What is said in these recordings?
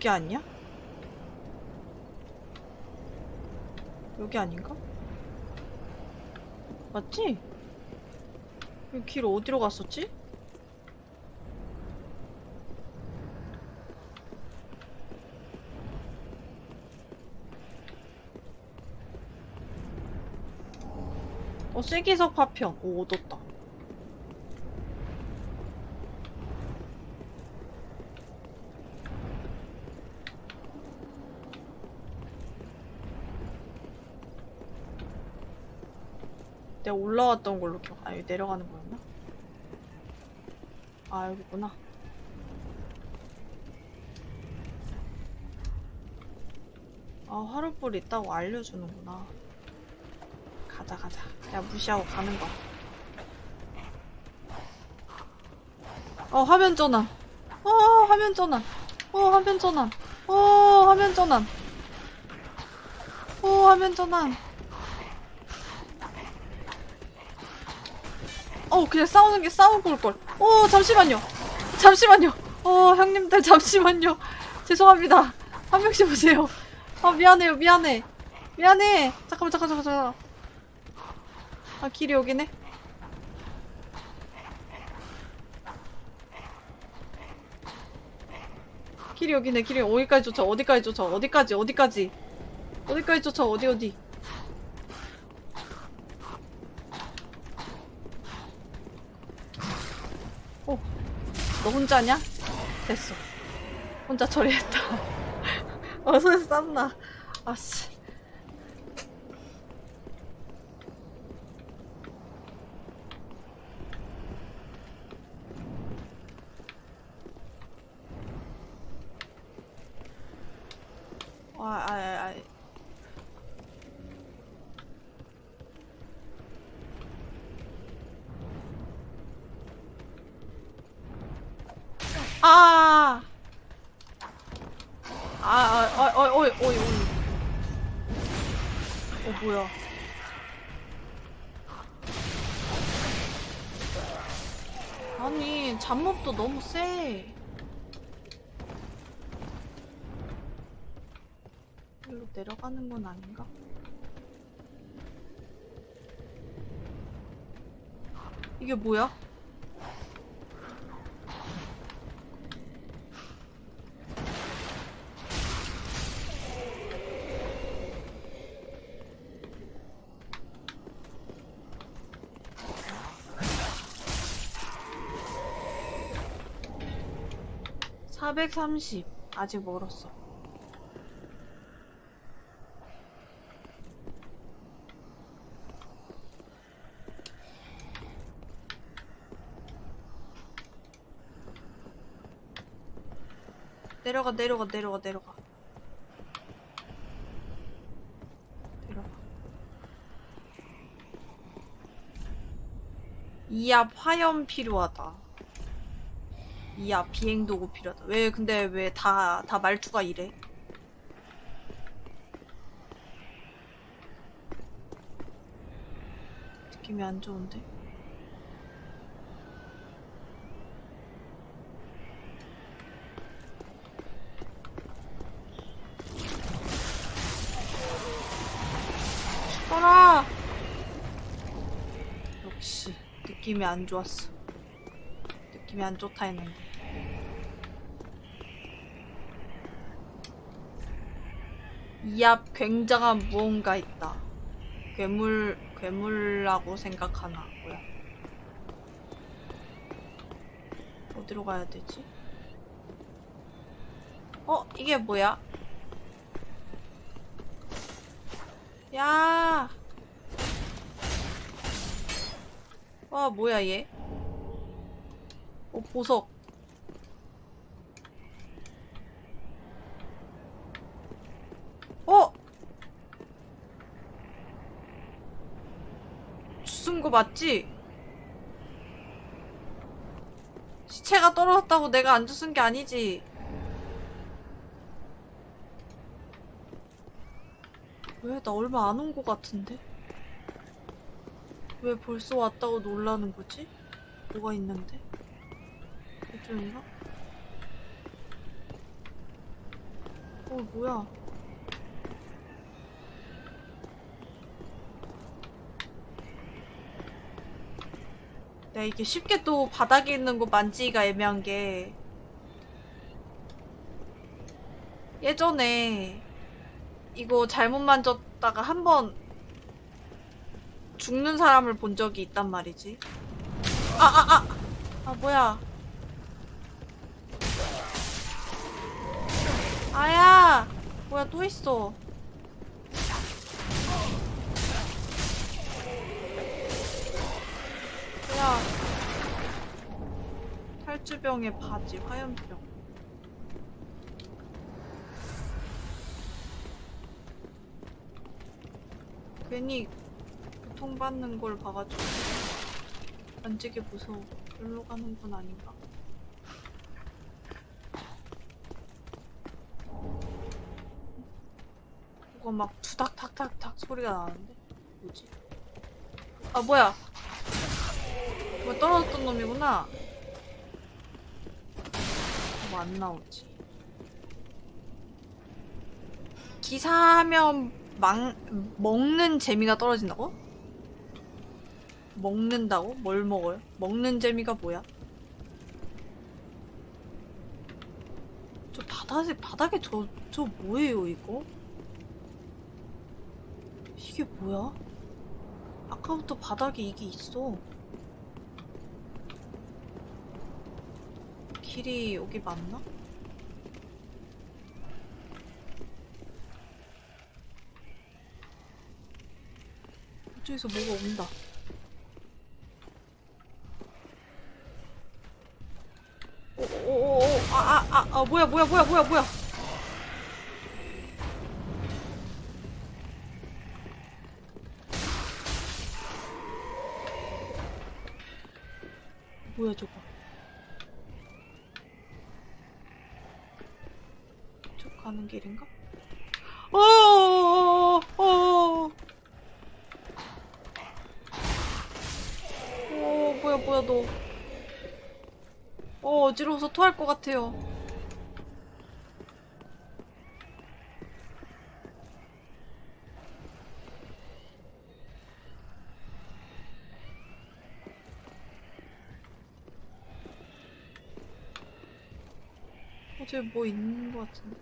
여기 아니야? 여기 아닌가? 맞지? 이 길 어디로 갔었지? 어, 쐐기석 파편. 오, 얻었다. 내가 올라왔던 걸로 기억. 아, 여기 내려가는 거였나? 아, 여기구나. 아, 화롯불 있다고 알려주는구나. 가자, 가자. 그냥 무시하고 가는 거. 어, 화면 전환. 어, 화면 전환. 어, 화면 전환. 어, 화면 전환. 어, 화면 전환. 어, 그냥 싸우는 게 싸우고 올 걸. 어, 잠시만요. 잠시만요. 어, 형님들 잠시만요. 죄송합니다. 한 명씩 오세요. 아, 미안해요. 미안해. 미안해. 잠깐만, 잠깐, 잠깐, 잠깐. 아, 길이 여기네. 길이 여기네. 길이 어디까지 쫓아? 어디까지 쫓아? 어디까지? 어디까지? 어디까지 쫓아? 어디 어디? 어, 너 혼자냐? 됐어. 혼자 처리했다. 어, 손에 쌌나? 아씨. 아, 아, 아, 아. 아! 아, 아, 어, 어, 어, 어, 어, 어, 뭐야. 아니, 잡몹도 너무 세. 일로 내려가는 건 아닌가? 이게 뭐야? (430) 아직 멀었어 내려가 내려가 내려가 내려가. 내려가. 이압 화염 필요하다. 이압 비행도구 필요하다. 왜 근데 왜 다 다 말투가 이래? 느낌이 안 좋은데 떠라! 역시 느낌이 안 좋았어. 느낌이 안 좋다 했는데. 이 앞 굉장한 무언가 있다. 괴물, 괴물라고 생각하나, 뭐야. 어디로 가야 되지? 어, 이게 뭐야? 야! 와, 뭐야, 얘? 어, 보석. 어? 주순 거 맞지? 시체가 떨어졌다고 내가 안 주순 게 아니지. 왜? 나 얼마 안 온 거 같은데? 왜 벌써 왔다고 놀라는 거지? 뭐가 있는데? 이쪽인가? 어, 뭐야. 나 이게 쉽게 또 바닥에 있는 거 만지기가 애매한 게 예전에 이거 잘못 만졌다가 한번 죽는 사람을 본 적이 있단 말이지. 아, 아, 아! 아, 뭐야. 아야! 뭐야, 또 있어. 뭐야. 탈주병의 바지, 화염병. 괜히 고통받는 걸 봐가지고 만지기 무서워. 일로 가는 건 아닌가? 뭐가 막 투닥탁탁탁 소리가 나는데? 뭐지? 아 뭐야? 뭐 떨어졌던 놈이구나. 뭐 안 나오지? 기사하면 망 먹는 재미가 떨어진다고? 먹는다고? 뭘 먹어요? 먹는 재미가 뭐야? 저 바닥에 바닥에 저 저 뭐예요 이거? 이게 뭐야? 아까부터 바닥에 이게 있어. 길이 여기 맞나? 이쪽에서 뭐가 온다. 오오오오 아아아 아, 아, 뭐야 뭐야 뭐야 뭐야 뭐야 뭐야 저거 저 가는 길인가? 어어어어 어, 어, 뭐야 뭐야 너 어, 어지러워서 토할 것 같아요. 저기 뭐 있는 것 같은데.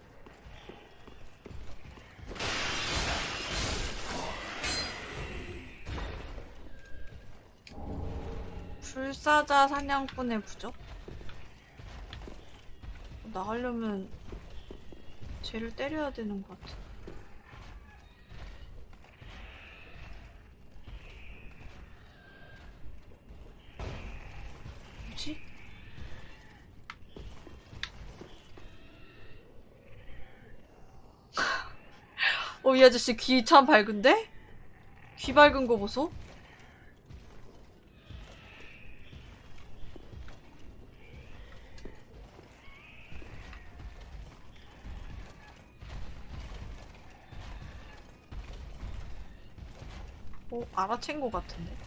불사자 사냥꾼의 부적? 나가려면 쟤를 때려야 되는 것 같아. 뭐지? 어, 이 아저씨 귀 참 밝은데? 귀 밝은 거 보소? 어, 알아챈 것 같은데?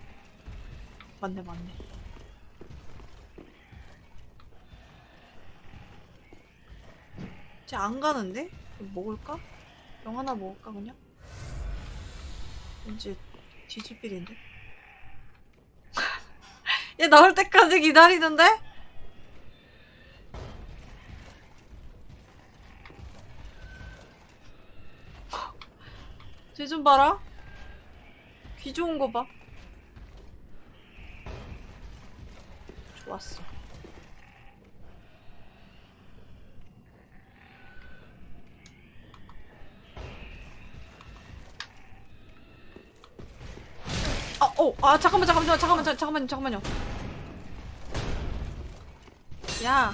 맞네, 맞네. 쟤 안 가는데? 먹을까? 병 하나 먹을까, 그냥? 왠지 뒤집힐인데? 얘 나올 때까지 기다리는데? 쟤 좀 봐라. 귀 좋은 거 봐. 좋았어. 아, 잠깐만, 잠깐만, 잠깐만, 잠- 잠깐만요, 잠깐만요. 야.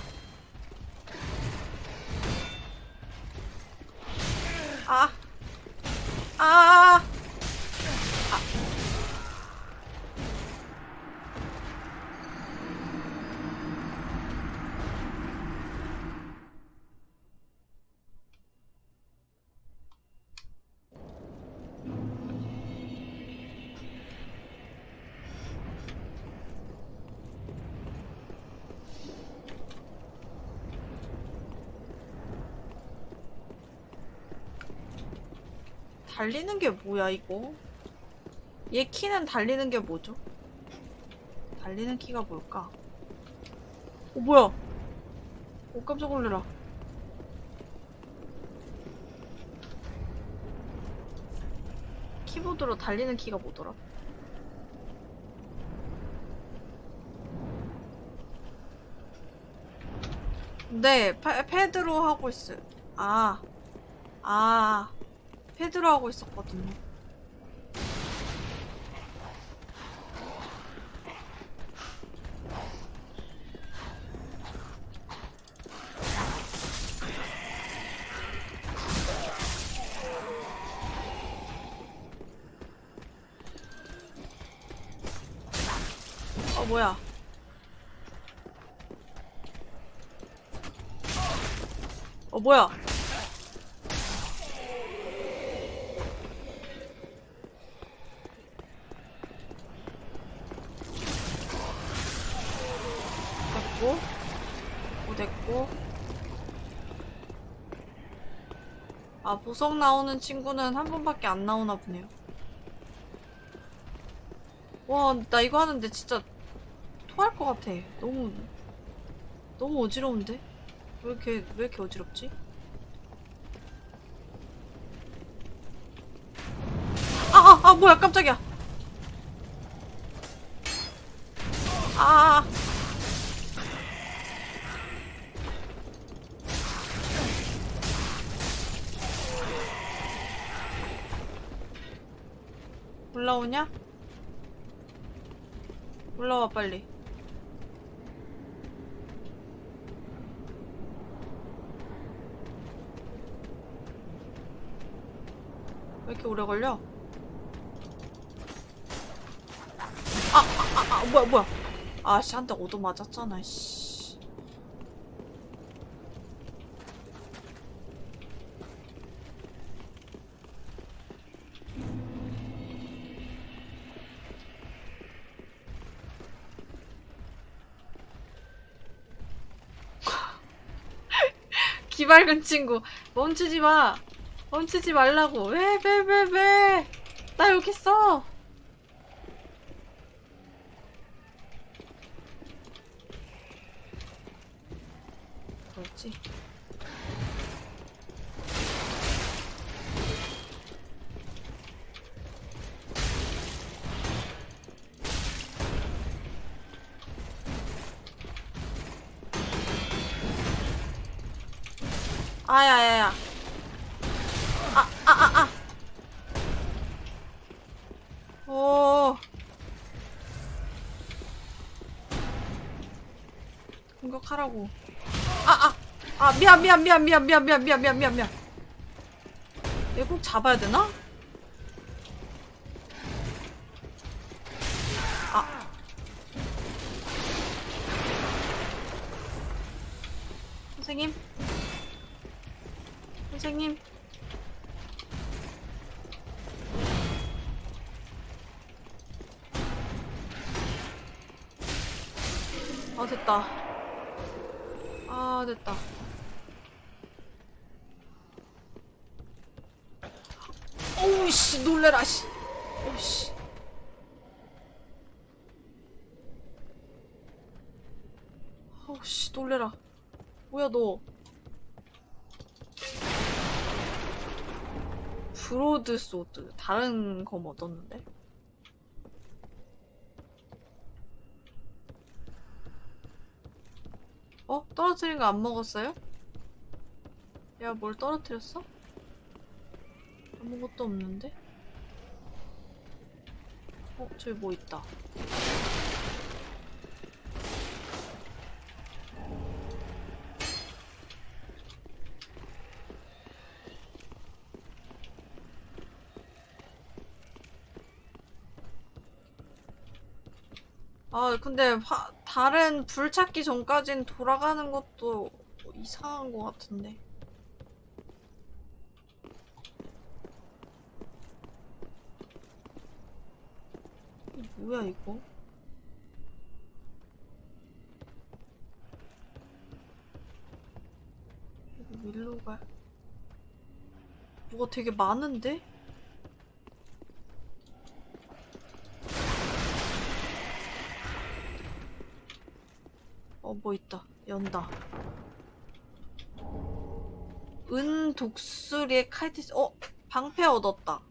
달리는 게 뭐야 이거? 얘 키는 달리는 게 뭐죠? 달리는 키가 뭘까? 어 뭐야? 오 깜짝 놀래라. 키보드로 달리는 키가 뭐더라? 네, 패, 패드로 하고 있어요. 아, 아, 패드로 하고 있었거든요. 어, 뭐야. 어, 뭐야. 됐고. 오, 됐고. 아, 보석 나오는 친구는 한 번밖에 안 나오나 보네요. 와, 나 이거 하는데 진짜 토할 것 같아. 너무, 너무 어지러운데? 왜 이렇게, 왜 이렇게 어지럽지? 아, 아, 아, 뭐야, 깜짝이야. 아, 올라 오냐? 올라와, 빨리. 왜 이렇게 오래 걸려? 아, 아, 아, 아 뭐야, 뭐야. 아, 씨, 한 대 얻어 맞았잖아, 씨. 기발근 친구, 멈추지 마. 멈추지 말라고. 왜, 왜, 왜, 왜? 나 여기 있어. 뭐였지? 아야야야. 아, 아, 아, 아. 오. 공격하라고. 아, 아. 아, 미안, 미안, 미안, 미안, 미안, 미안, 미안, 미안, 미안, 미안. 얘 꼭 잡아야 되나? 아. 선생님? 선생님? 아, 됐다. 아, 됐다. 어우, 씨, 놀래라, 씨. 어우, 씨. 어우, 씨, 놀래라. 뭐야, 너. broad sword. 다른 검 얻었는데? 어? 떨어뜨린 거 안 먹었어요? 야, 뭘 떨어뜨렸어? 아무것도 없는데? 어, 저기 뭐 있다. 아, 근데 화, 다른 불 찾기 전까진 돌아가는 것도 이상한 것 같은데. 뭐야, 이거? 이거 밀로 가. 뭐가 되게 많은데? 어, 뭐 있다. 연다. 은 독수리의 칼티스. 어, 방패 얻었다.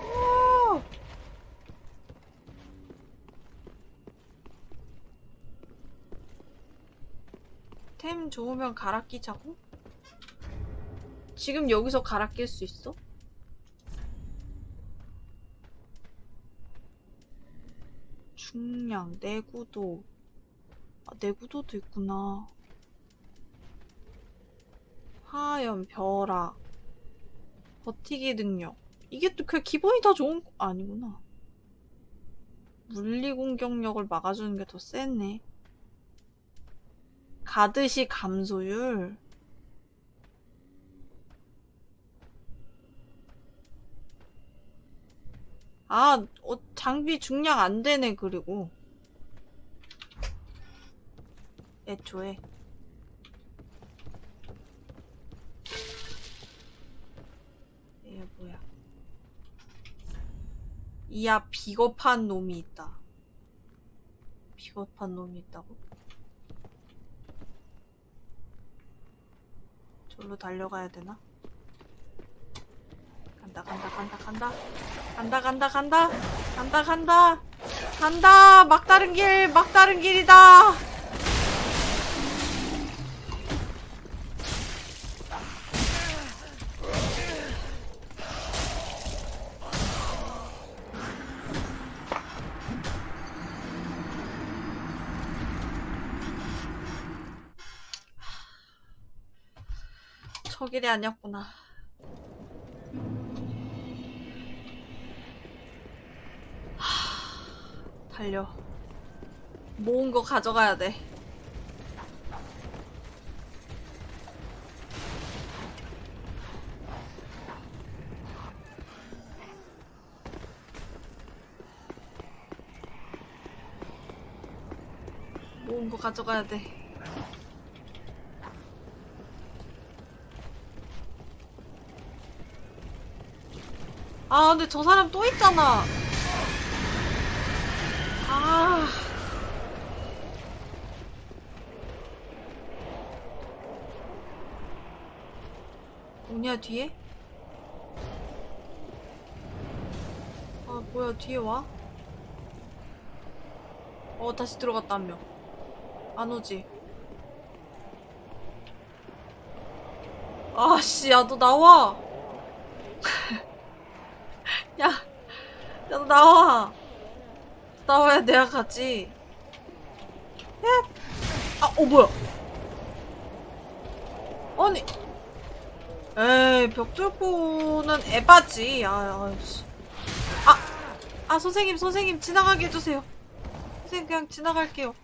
오! 템 좋으면 갈아 끼자고? 지금 여기서 갈아 낄 수 있어? 중량, 내구도. 아, 내구도도 있구나. 하연, 벼락. 버티기 능력. 이게 또 그냥 기본이 다 좋은 거 아니구나. 물리 공격력을 막아주는 게더 세네. 가드시 감소율. 아, 어, 장비 중량 안 되네, 그리고. 애초에. 얘 뭐야. 이야, 비겁한 놈이 있다. 비겁한 놈이 있다고? 절로 달려가야 되나? 간다, 간다, 간다, 간다. 간다, 간다, 간다. 간다, 간다. 간다! 막다른 길, 막다른 길이다! 저 길이 아니었구나. 하, 달려. 모은 거 가져가야 돼. 모은 거 가져가야 돼. 아, 근데 저 사람 또 있잖아. 아. 뭐냐, 뒤에? 아, 뭐야, 뒤에 와? 어, 다시 들어갔다, 한 명. 안 오지? 아씨, 야, 너 나와! 야, 야, 너 나와. 나와야 내가 가지. 야, 아, 어, 뭐야. 아니. 에이, 벽돌포는 에바지. 아, 아, 씨. 아, 아, 선생님, 선생님, 지나가게 해주세요. 선생님, 그냥 지나갈게요.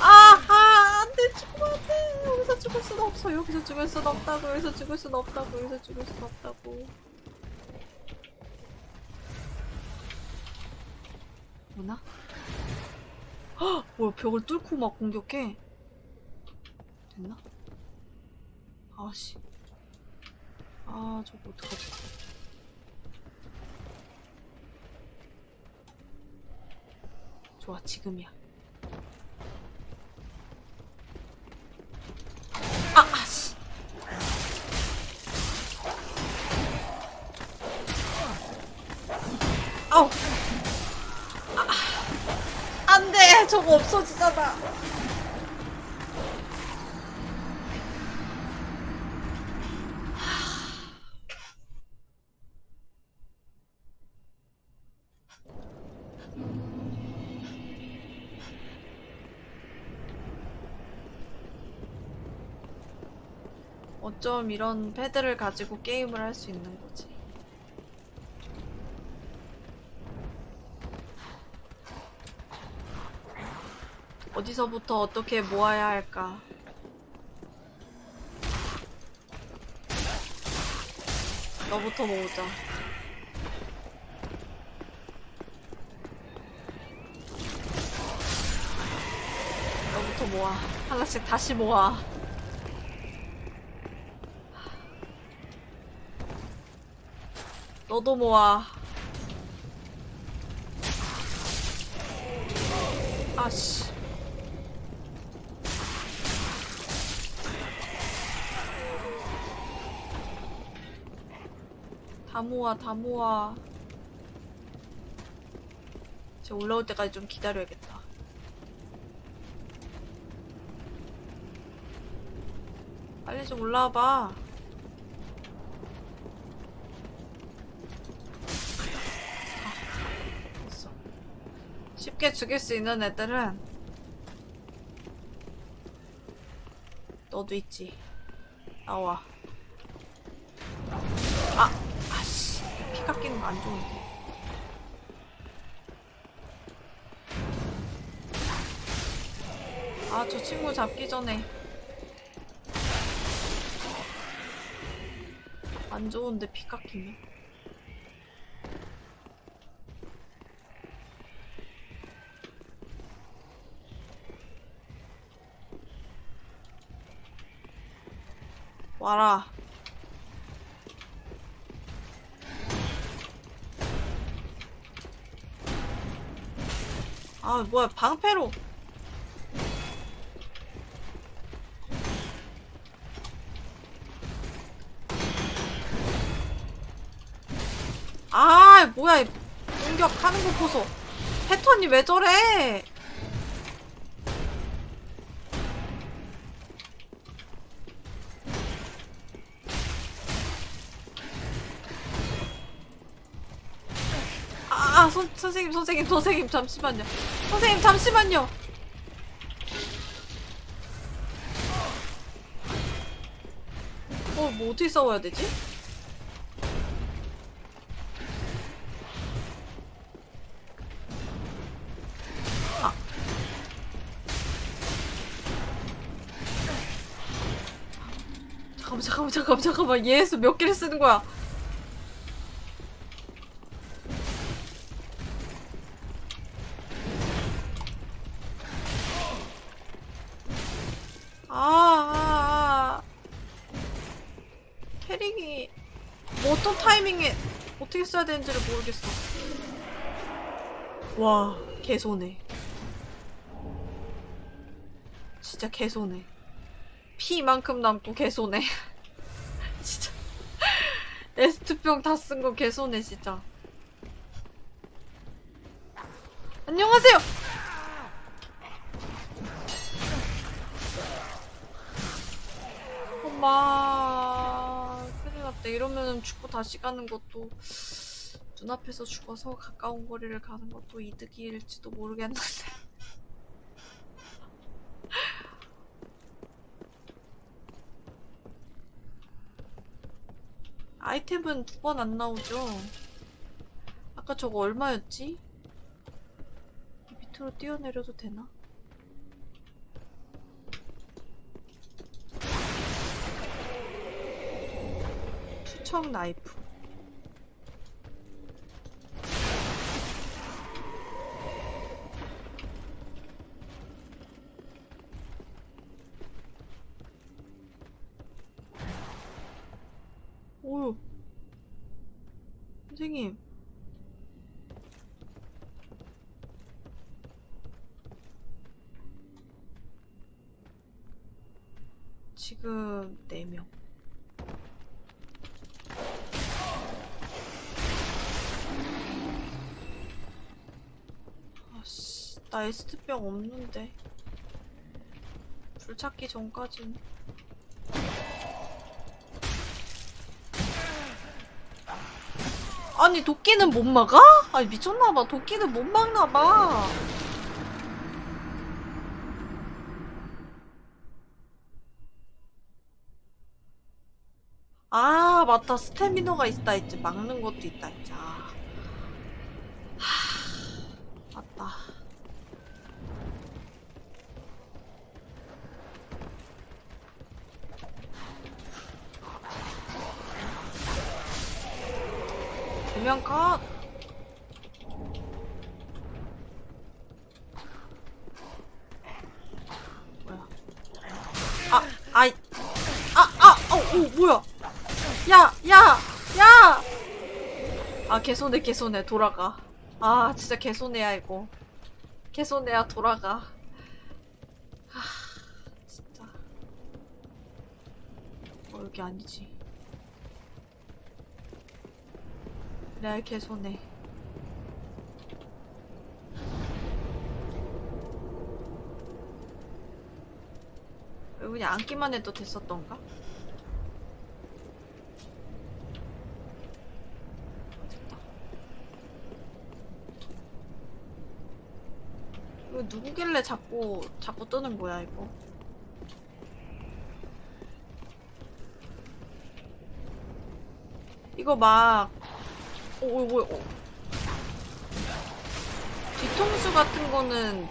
아, 아, 안 돼, 죽으면 안 돼. 여기서 죽을 순 없어. 여기서 죽을 순 없다고. 여기서 죽을 순 없다고. 여기서 죽을 순 없다고. 오나? 헉! 벽을 뚫고 막 공격해 됐나? 아씨 아 저거 어떡하지 좋아 지금이야 아 아씨 아우 안 돼! 저거 없어지잖아. 어쩜 이런 패드를 가지고 게임을 할 수 있는 거지. 어디서부터 어떻게 모아야 할까? 너부터 모으자. 너부터 모아. 하나씩 다시 모아. 너도 모아. 아씨. 다 모아, 다 모아. 저 올라올 때까지 좀 기다려야겠다. 빨리 좀 올라와봐. 아. 쉽게 죽일 수 있는 애들은 너도 있지. 나와. 안 좋은데. 아, 저 친구 잡기 전에. 안 좋은데 피 깎이네. 와라. 뭐야, 방패로. 아, 뭐야, 이 공격하는 거 보소. 패턴이 왜 저래? 선, 선생님, 선생님, 선생님, 잠시만요. 선생님, 잠시만요. 어, 뭐 어떻게 싸워야 되지? 아. 잠깐만, 잠깐만, 잠깐만, 잠깐만. 얘에서 몇 개를 쓰는 거야? 캐릭이 뭐 어떤 타이밍에 어떻게 써야 되는지를 모르겠어. 와, 개손해. 진짜 개손해. 피만큼 남고 개손해. 진짜. 에스트병 다 쓴 거 개손해, 진짜. 안녕하세요! 엄마 이러면 죽고 다시 가는 것도 눈앞에서 죽어서 가까운 거리를 가는 것도 이득일지도 모르겠는데 아이템은 두 번 안 나오죠 아까 저거 얼마였지? 밑으로 뛰어내려도 되나? 투척 나이프 오유 선생님 지금 4명 아씨, 나 에스트병 없는데. 불 찾기 전까진. 아니, 도끼는 못 막아? 아니, 미쳤나봐. 도끼는 못 막나봐. 아, 맞다. 스태미너가 있다 했지. 막는 것도 있다 했지. 아. 하, 맞다. 두명 컷. 뭐야? 아, 아이. 아, 아, 어, 오, 뭐야? 야, 야, 야! 아 개손해 개손해 돌아가. 아 진짜 개손해야 이거. 개손해야 돌아가. 아 진짜. 어 여기 아니지. 레알 개손해. 여기 그냥 앉기만 해도 됐었던가? 됐다. 이거 누구길래 자꾸 자꾸 뜨는 거야 이거? 이거 막 오, 오, 오, 오. 뒤통수 같은 거는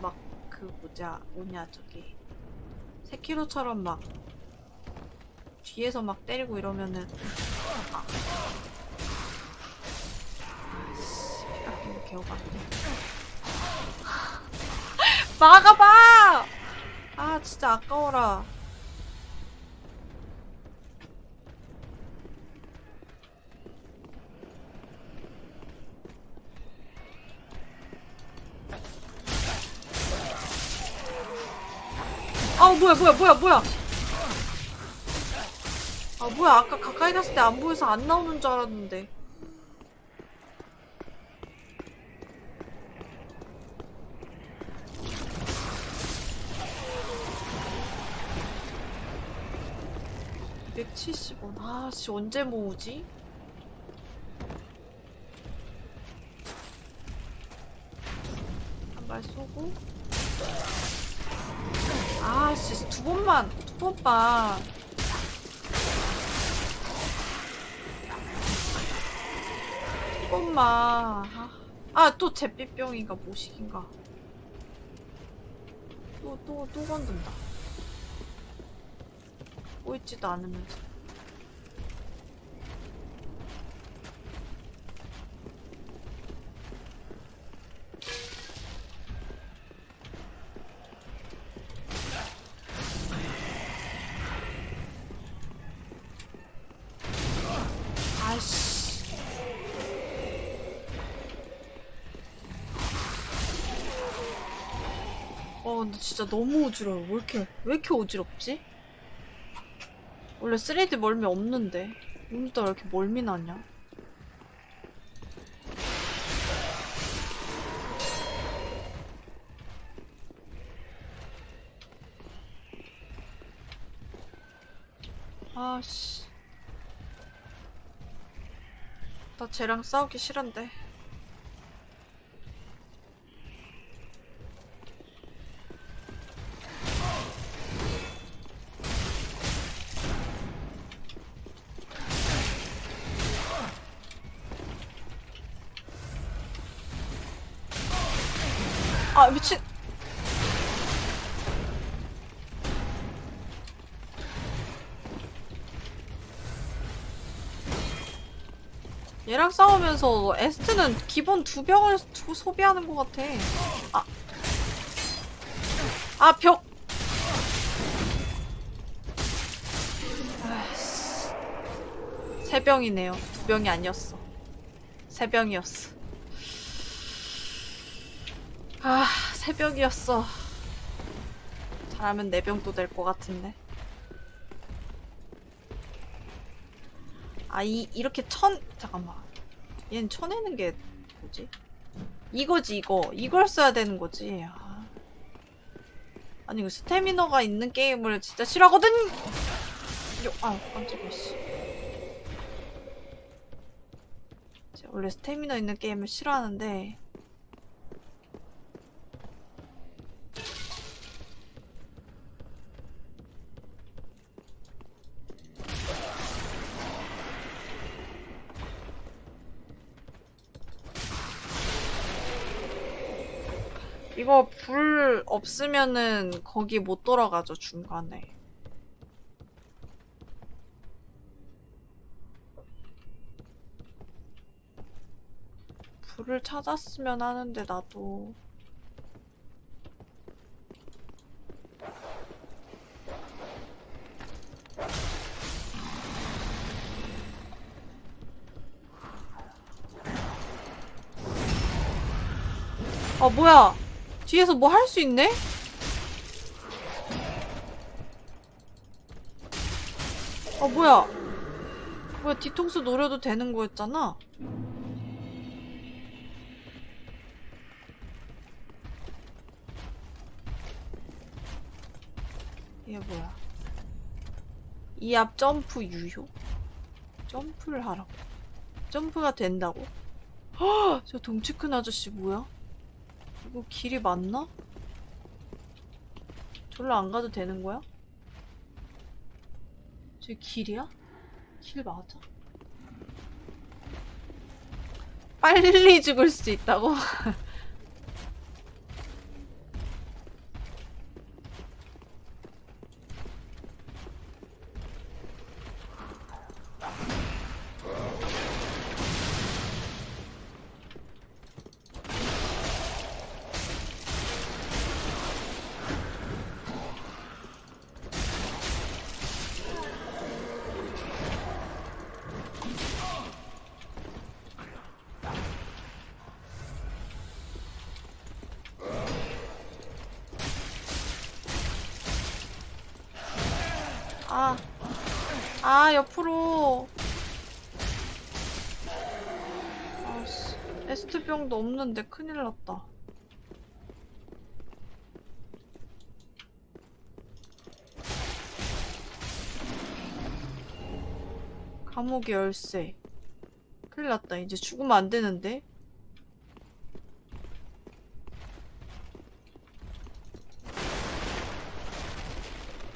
막 그 뭐냐 뭐냐 저기 세키로처럼 막 뒤에서 막 때리고 이러면은 아. 피가 끼고 개어봤네 막아봐! 아 진짜 아까워라. 아 뭐야 뭐야 뭐야 뭐야? 아 뭐야 아까 가까이 갔을 때 안 보여서 안 나오는 줄 알았는데 (170원) 아 씨 언제 모으지? 한발 쏘고. 아 씨 두 번만 두 번만. 두 번만. 아또 잿빛병인가 모식인가. 또 또 또 건든다. 보이지도 않으면서 아씨 어 근데 진짜 너무 어지러워 왜 이렇게 왜 이렇게 어지럽지? 원래 3D 멀미 없는데 오늘따라 왜 이렇게 멀미 나냐? 아씨 나 쟤랑 싸우기 싫은데 얘랑 싸우면서 에스트는 기본 두 병을 두 소비하는 것 같아 아. 아, 벽! 아이씨. 세 병이네요. 두 병이 아니었어. 세 병이었어. 아, 세 병이었어. 잘하면 네 병도 될 것 같은데. 아, 이, 이렇게 천, 잠깐만. 얘는 쳐내는 게 뭐지? 이거지, 이거. 이걸 써야 되는 거지. 아. 아니, 이거 스태미너가 있는 게임을 진짜 싫어하거든! 요, 아, 깜짝이야, 씨. 원래 스태미너 있는 게임을 싫어하는데, 없으면은 거기 못 돌아가죠 중간에. 불을 찾았으면 하는데 나도. 아 뭐야? 뒤에서 뭐 할 수 있네? 아 뭐야 뭐야 뒤통수 노려도 되는 거였잖아 이게 뭐야 이 앞 점프 유효? 점프를 하라고 점프가 된다고? 헉, 저 덩치 큰 아저씨 뭐야? 이거 길이 맞나? 절로 안 가도 되는 거야? 저 길이야? 길 맞아? 빨리 죽을 수 있다고? 아, 아, 옆으로. 아씨, 에스트병도 없는데 큰일 났다. 감옥의 열쇠. 큰일 났다. 이제 죽으면 안 되는데.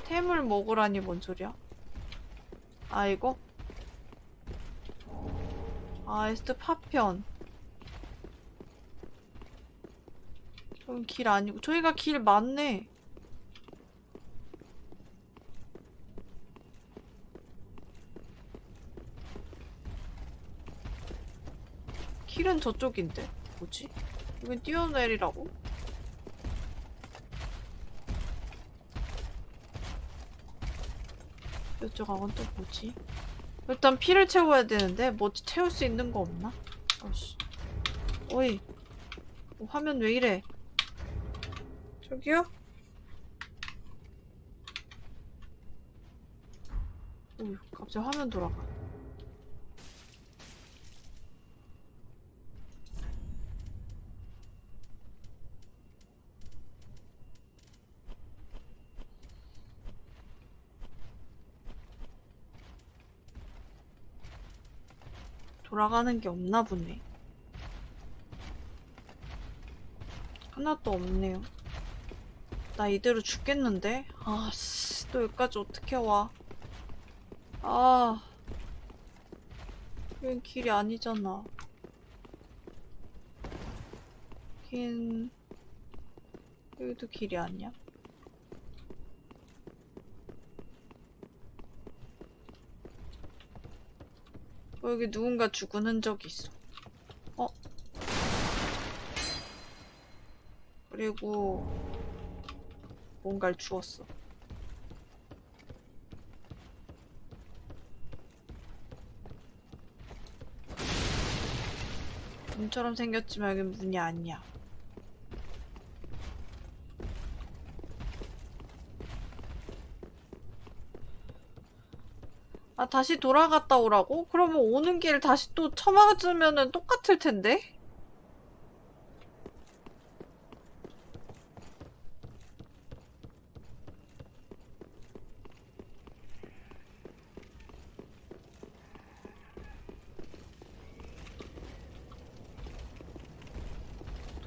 템을 먹으라니 뭔 소리야? 아 이거? 아 에스트 파편 저긴 길 아니고 저희가 길 맞네 길은 저쪽인데 뭐지? 이건 뛰어내리라고? 이쪽 악은 또 뭐지? 일단 피를 채워야 되는데 뭐 채울 수 있는 거 없나? 어씨 어이 어, 화면 왜 이래 저기요? 오 갑자기 화면 돌아가 돌아가는 게 없나 보네. 하나도 없네요. 나 이대로 죽겠는데? 아씨, 또 여기까지 어떻게 와. 아. 여긴 길이 아니잖아. 긴, 여기도 길이 아니야. 어, 여기 누군가 죽은 흔적이 있어. 어? 그리고 뭔가를 주웠어. 문처럼 생겼지만 여긴 문이 아니야. 아, 다시 돌아갔다 오라고? 그러면 오는 길 다시 또 쳐맞으면은 똑같을 텐데?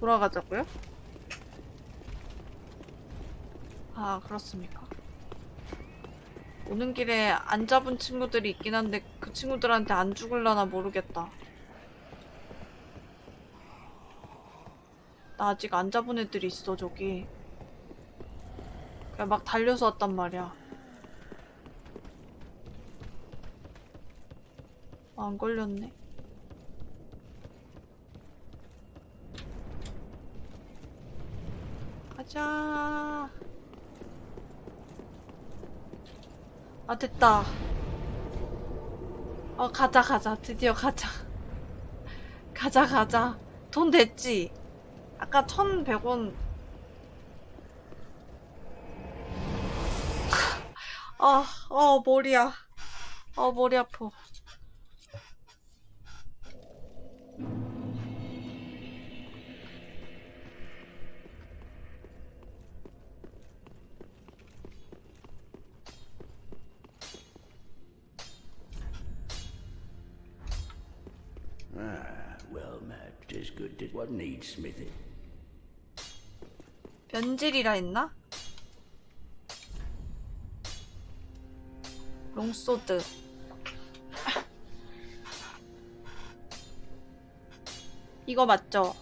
돌아가자고요? 아, 그렇습니까? 오는 길에 안 잡은 친구들이 있긴 한데 그 친구들한테 안 죽을라나 모르겠다. 나 아직 안 잡은 애들이 있어 저기. 그냥 막 달려서 왔단 말이야. 아, 안 걸렸네. 가자. 아 됐다 어 가자 가자 드디어 가자 가자 가자 돈 됐지 아까 1100원. 아, 어, 머리야. 어, 머리 아파. Tis good it what needs smithing. 변질이라 했나? 롱소드. 이거 맞죠?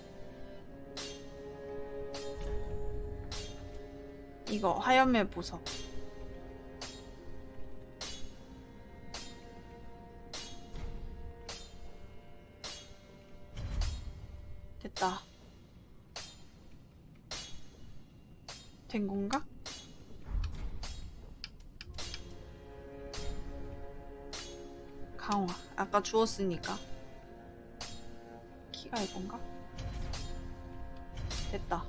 이거 화염의 보석. 된 건가? 강화. 아까 주웠으니까. 키가 이건가? 됐다.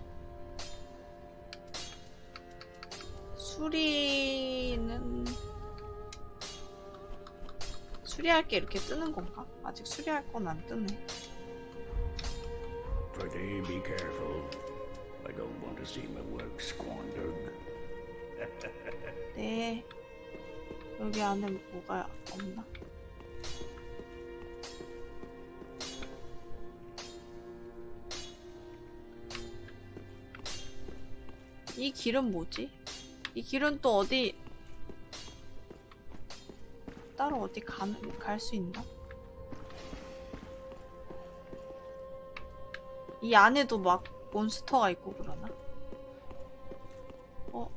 수리는 수리할 게 이렇게 뜨는 건가? 아직 수리할 건 안 뜨네. Prithee, be careful. I don't want to see my work squandered. 네. 여기 안에 뭐가 없나? 이 길은 뭐지? 이 길은 또 어디 따로 어디 갈 수 있나? 이 안에도 막 몬스터가 있고 그러나? 어?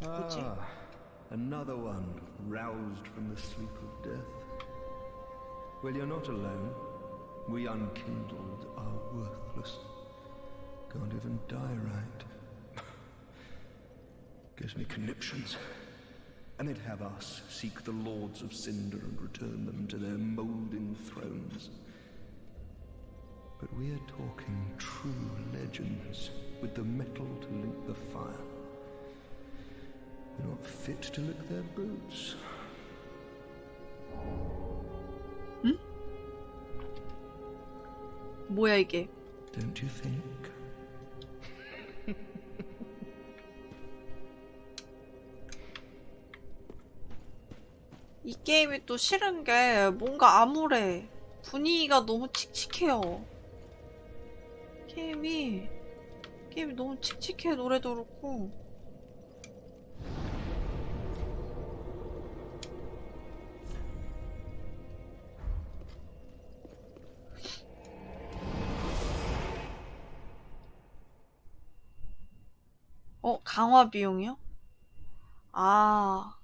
뭐지? Ah, another one roused from the sleep of death. Well, you're not alone. We unkindled are worthless. Can't even die right. Gives me conniptions. And they'd have us seek the lords of Cinder and return them to their moulding thrones. But we're talking true legends with the metal to link the fire. We're not fit to lick their boots. 뭐야 이게? Don't you think? 이 게임이 또 싫은 게 뭔가 암울해. 분위기가 너무 칙칙해요. 게임이 게임이 너무 칙칙해 노래도 그렇고. 어, 강화 비용이요? 아.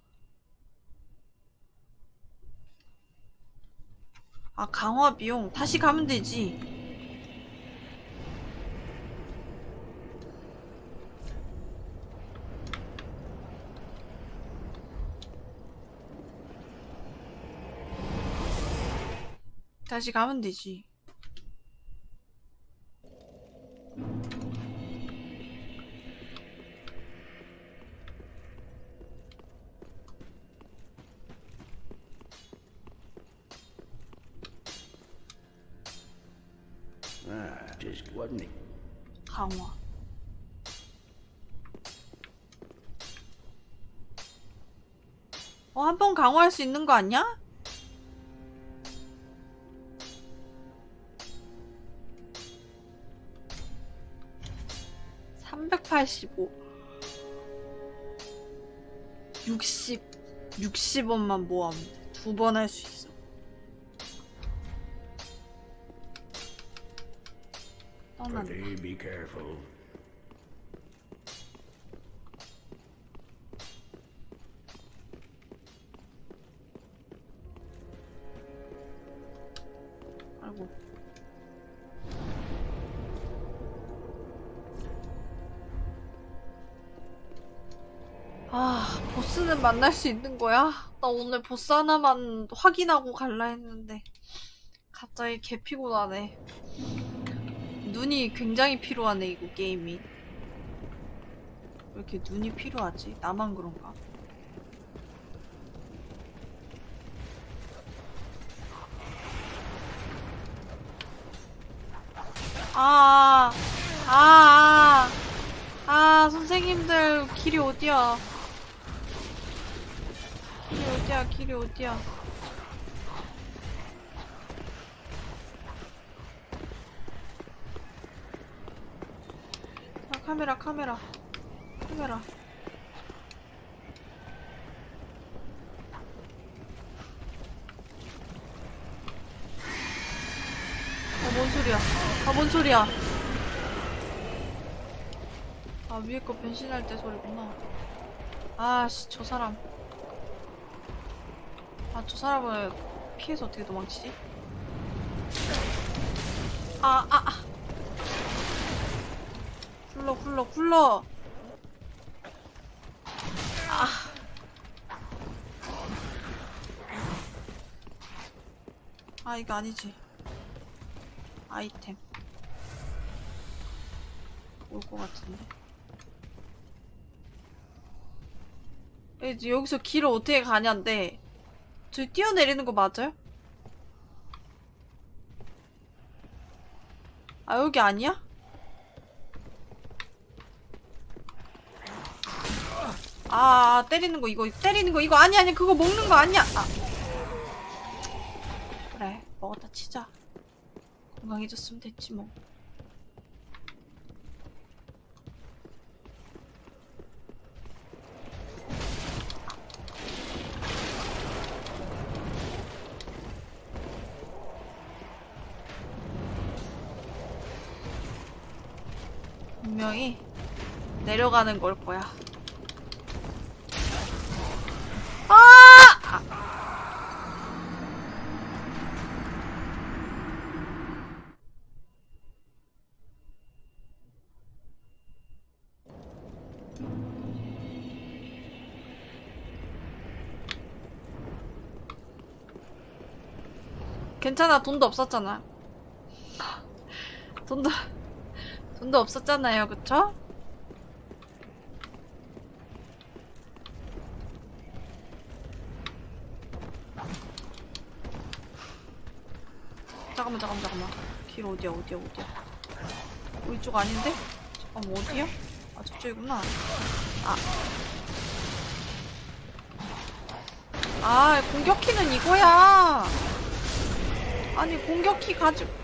아, 강화 비용. 다시 가면 되지. 다시 가면 되지. Need. 강화. 어, 한 번 강화할 수 있는 거 아니야? (385) 60 60원만 모으면 돼. 두 번 할 수 있어. 떠난다. 만날 수 있는 거야? 나 오늘 보스 하나만 확인하고 갈라 했는데 갑자기 개 피곤하네. 눈이 굉장히 필요하네 이거 게임이. 왜 이렇게 눈이 필요하지? 나만 그런가? 아, 아, 아, 아, 선생님들 길이 어디야? 길이 어디야? 길이 어디야? 아, 카메라, 카메라, 카메라. 아, 뭔 소리야? 아, 뭔 소리야? 아, 위에 거 변신할 때 소리구나. 아 씨, 저 사람. 아, 저 사람을 피해서 어떻게 도망치지? 아, 아, 아. 굴러, 굴러, 굴러. 아. 아, 이거 아니지. 아이템. 올 것 같은데. 여기서 길을 어떻게 가냐인데, 저기 뛰어내리는 거 맞아요? 아, 여기 아니야? 아, 때리는 거, 이거, 때리는 거, 이거 아니, 아니, 그거 먹는 거 아니야! 아. 그래, 먹었다 치자. 건강해졌으면 됐지, 뭐. 분명히 내려가는 걸 거야. 아! 괜찮아, 돈도 없었잖아. 돈도, 돈도 없었잖아요, 그쵸? 잠깐만, 잠깐만, 잠깐만. 길 어디야, 어디야, 어디야. 어, 이쪽 아닌데? 잠깐만, 어디야? 아, 저쪽이구나. 아. 아, 공격키는 이거야. 아니, 공격키 가지고.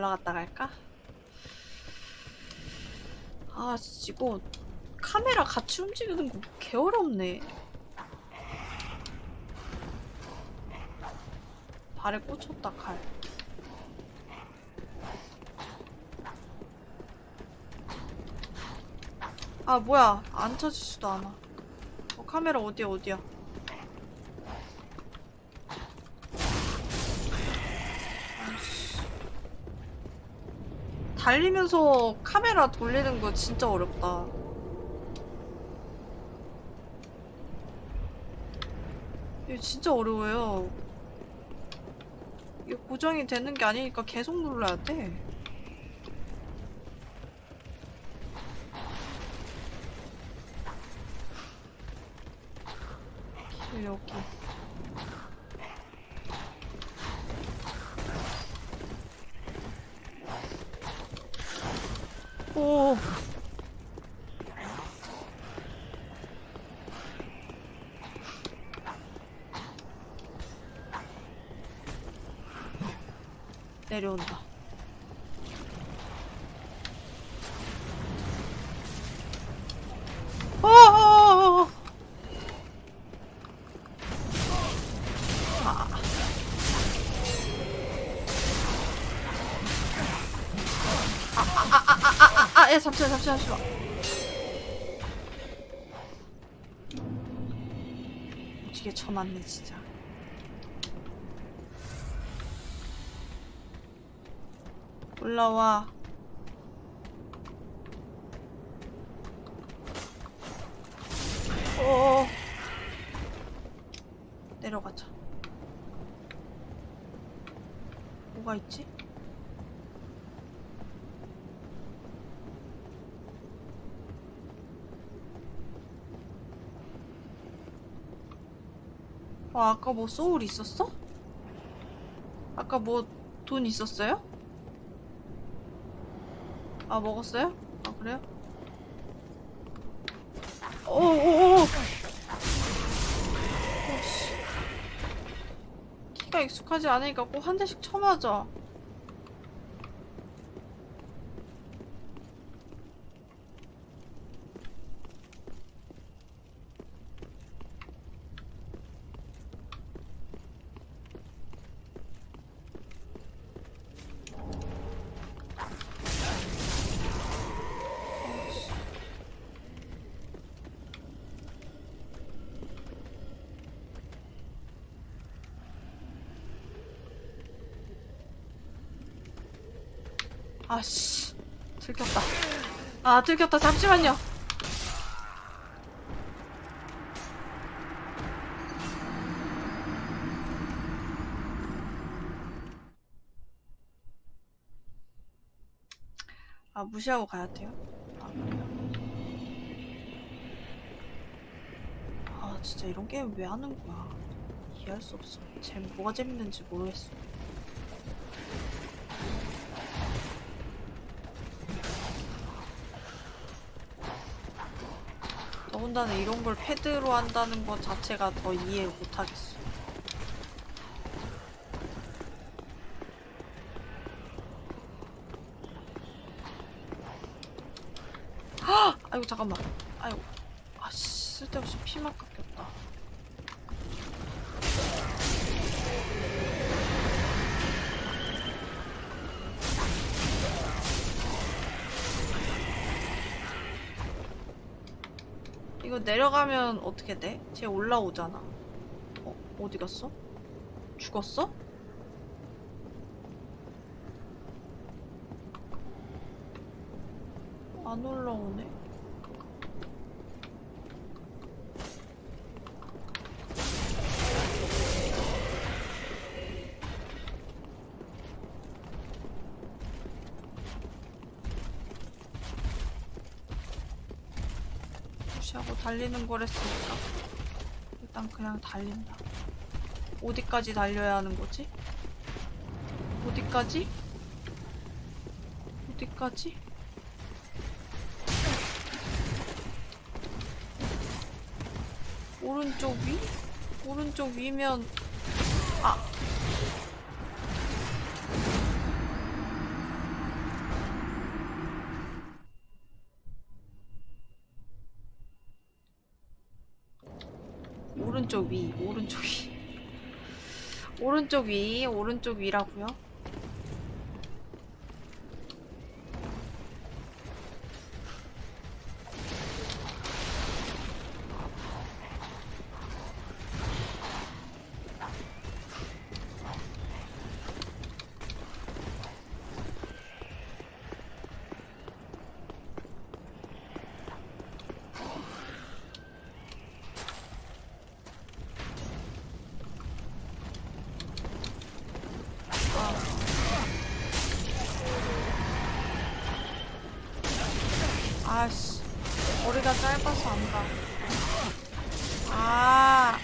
올라갔다 갈까? 아, 이거 카메라 같이 움직이는 거 개 어렵네. 발에 꽂혔다, 칼. 아, 뭐야. 안 쳐지지도 않아. 어, 카메라 어디야, 어디야. 아이씨. 달리면서 카메라 돌리는 거 진짜 어렵다. 이거 진짜 어려워요. 이게 고정이 되는 게 아니니까 계속 눌러야 돼. 길 여기. 오. 내려온다. 어, 어, 어, 어. 아. 아, 아, 야, 잠시만, 잠시만, 잠시만. 무지개 쳐맞네, 진짜. 올라와. 어. 내려가자. 뭐가 있지? 어, 아까 뭐 소울 있었어? 아까 뭐 돈 있었어요? 아 먹었어요? 아 그래요? 오오오 오씨 키가 익숙하지 않으니까 꼭 한 대씩 쳐맞아 아씨. 들켰다. 아 들켰다. 잠시만요. 아 무시하고 가야 돼요? 아 그래요? 아 진짜 이런 게임 왜 하는 거야? 이해할 수 없어. 재 뭐가 재밌는지 모르겠어 더군다나 이런 걸 패드로 한다는 것 자체가 더 이해 못하겠어. 헉! 아이고 잠깐만. 아이고. 아씨 쓸데없이 피만 내려가면 어떻게 돼? 쟤 올라오잖아. 어, 어디 갔어? 죽었어? 안 올라오네. 무시하고 거랬으니까 일단 그냥 달린다. 어디까지 달려야 하는 거지? 어디까지? 어디까지? 오른쪽 위? 오른쪽 위면 아 오른쪽 위, 오른쪽 위. 오른쪽 위, 오른쪽 위라고요? 아씨, 짧아서 안 가. 아.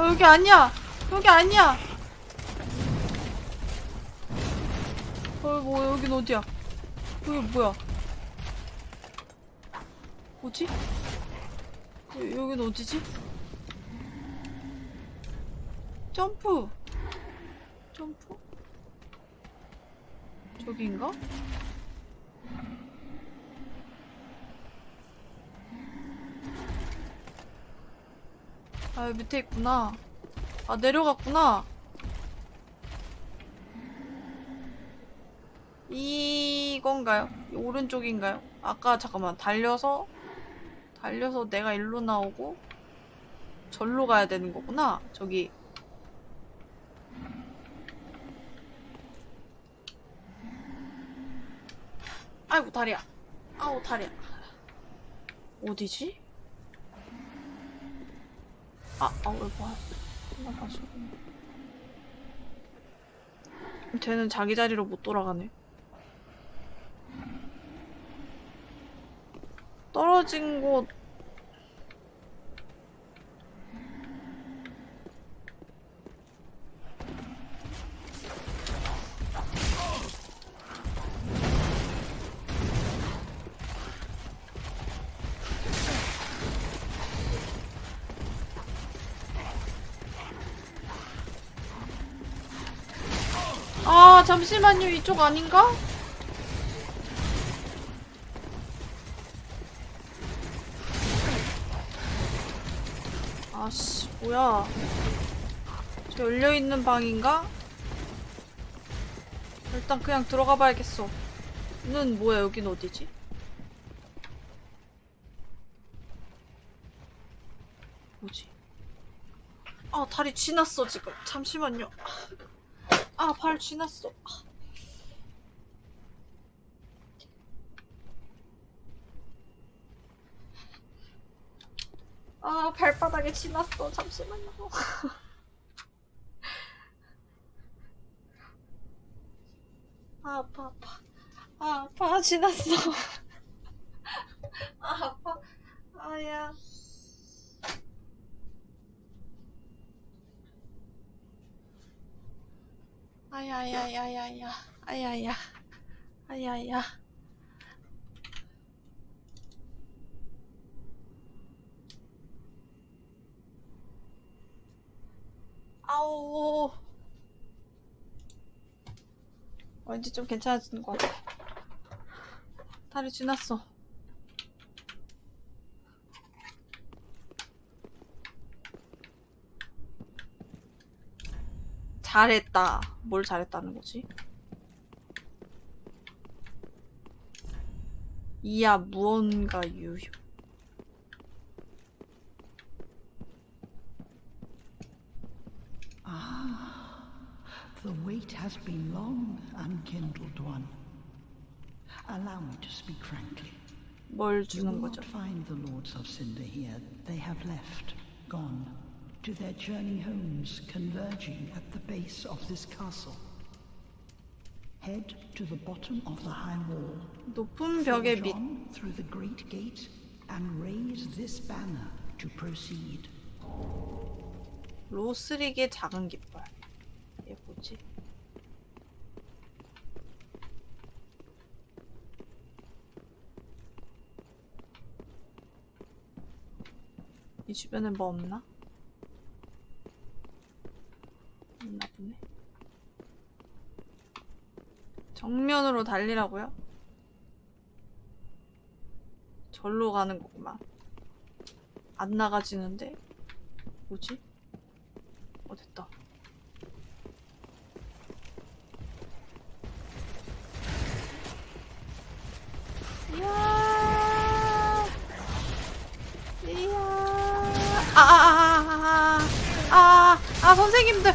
어, 여기 아니야. 여기 아니야. 어, 뭐, 여긴 어디야? 여기 뭐야? 뭐지? 여, 여긴 어디지? 점프! 점프? 저기인가? 아, 밑에 있구나. 아, 내려갔구나. 이건가요? 이 오른쪽인가요? 아까 잠깐만 달려서 달려서 내가 일로 나오고 절로 가야 되는 거구나. 저기 아이고 다리야. 아우 다리야. 어디지? 아, 아, 왜 봐? 나 봐서. 쟤는 자기 자리로 못 돌아가네. 떨어진 곳. 아, 잠시만요. 이쪽 아닌가? 아씨, 뭐야. 저 열려있는 방인가? 일단 그냥 들어가 봐야겠어. 는 뭐야, 여긴 어디지? 뭐지? 아, 다리 쥐났어, 지금. 잠시만요. 아, 발 쥐났어. 아, 발바닥에 쥐났어. 잠시만요. 아, 아파, 아파. 아, 아파. 쥐났어. 아, 아파. 아야. 아야야야야야. 아야야. 아야야. 아우. 왠지 좀 괜찮아지는 것 같아. 다리 지났어. 잘했다. 뭘 잘했다는 거지? 이야 무언가 유효. The wait has been long, unkindled one. Allow me to speak frankly. 뭘 You 주는 will 거죠? not find the Lords of Cinder here. They have left, gone, to their journey homes converging at the base of this castle. Head to the bottom of the high wall. 높은 벽의 Forge 밑. on through the great gate and raise this banner to proceed. 로스릭의 작은 깃발. 얘 뭐지? 이 주변에 뭐 없나? 없나 정면으로 달리라고요? 절로 가는 거구만. 안 나가지는데? 뭐지? 어 됐다. 이야. 이야. 아, 아, 아, 아, 아, 아, 아, 선생님들,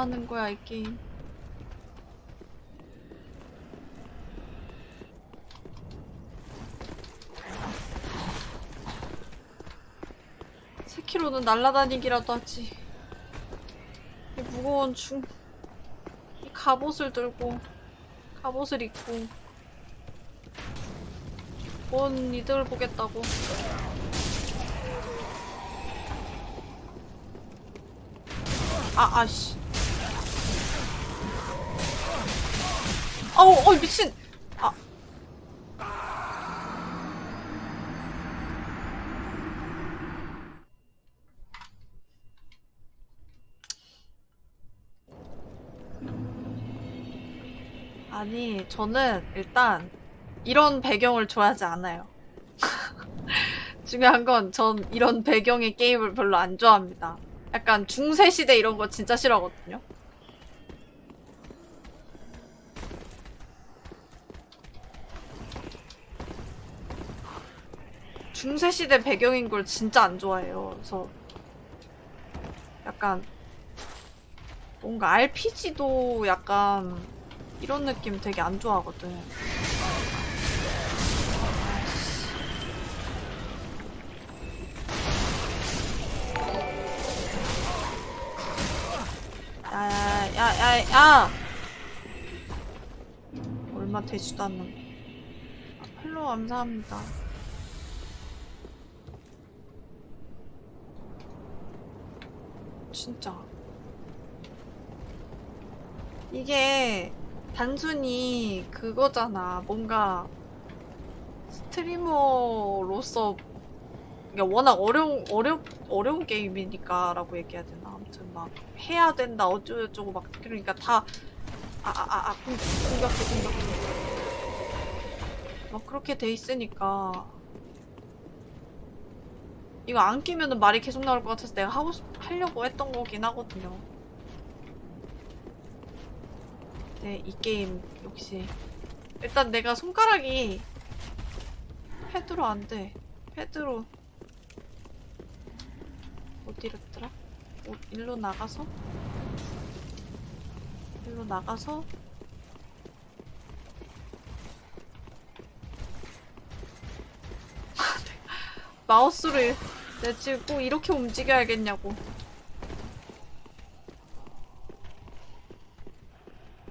하는 거야 이 게임? 세키로는 날라다니기라도 하지. 이 무거운 중, 이 갑옷을 들고, 갑옷을 입고, 뭔 이득을 보겠다고. 아, 아씨. 아우, 어, 미친. 아. 아니, 저는 일단 이런 배경을 좋아하지 않아요. 중요한 건 전 이런 배경의 게임을 별로 안 좋아합니다. 약간 중세시대 이런 거 진짜 싫어하거든요. 중세시대 배경인 걸 진짜 안 좋아해요. 그래서 약간 뭔가 RPG도 약간 이런 느낌 되게 안 좋아하거든. 야야야야야! 얼마 되지도 않는. 아, 펠로 감사합니다. 진짜. 이게 단순히 그거잖아. 뭔가 스트리머로서 그러니까 워낙 어려운 어려 어려운 게임이니까라고 얘기해야 되나. 아무튼 막 해야 된다 어쩌고저쩌고 막 그러니까 다 아 아 아아 공격해 공격해 막 그렇게 돼 있으니까 이거 안 끼면은 말이 계속 나올 것 같아서 내가 하고 싶, 하려고 했던 거긴 하거든요. 네, 이 게임 역시 일단 내가 손가락이 패드로 안 돼. 패드로 어디랬더라? 어, 일로 나가서 일로 나가서 마우스를 내가 지금 꼭 이렇게 움직여야겠냐고.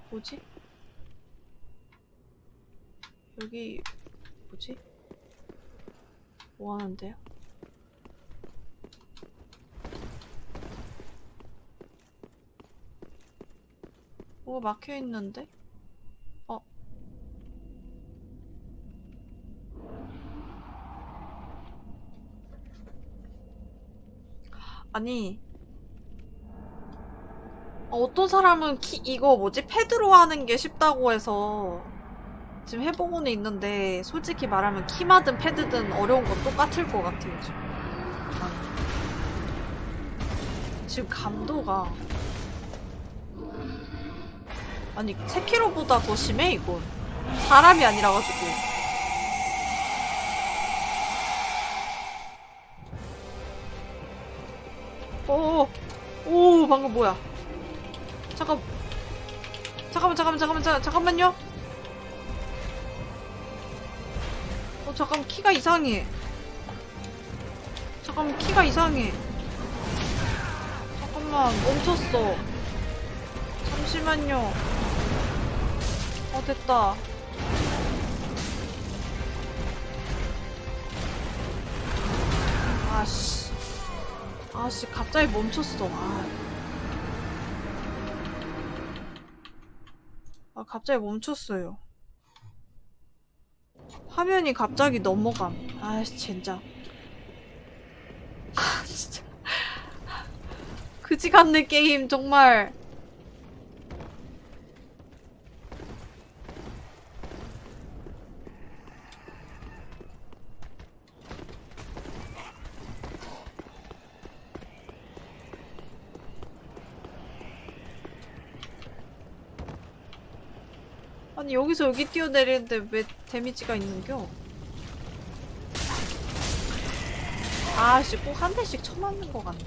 뭐지? 여기 뭐지? 뭐 하는데요? 뭐가 막혀 있는데? 어. 아니 어, 어떤 사람은 키, 이거 뭐지? 패드로 하는 게 쉽다고 해서 지금 해보고는 있는데 솔직히 말하면 키마든 패드든 어려운 건 똑같을 것 같아요 지금. 나는. 지금 감도가. 아니 세키로보다 더 심해 이건? 사람이 아니라 가지고 오, 오, 방금 뭐야? 잠깐, 잠깐만, 잠깐만, 잠깐만, 잠- 잠깐만요. 어, 잠깐 키가 이상해. 잠깐 키가 이상해. 잠깐만, 멈췄어. 잠시만요. 어, 됐다. 아씨. 아씨, 갑자기 멈췄어. 아. 아, 갑자기 멈췄어요. 화면이 갑자기 넘어감. 아씨, 진짜. 아, 진짜. 그지 같네, 게임, 정말. 아니, 여기서 여기 뛰어내리는데 왜 데미지가 있는겨? 아씨, 꼭 한 대씩 쳐맞는 것 같네.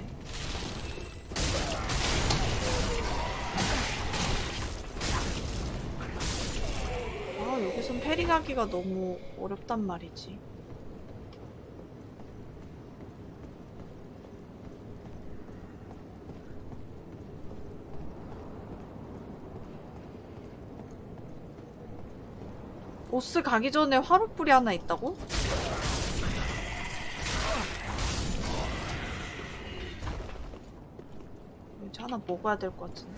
아, 여기선 페리 가기가 너무 어렵단 말이지. 보스 가기 전에 화롯불이 하나 있다고? 이제 하나 먹어야 될 것 같은데.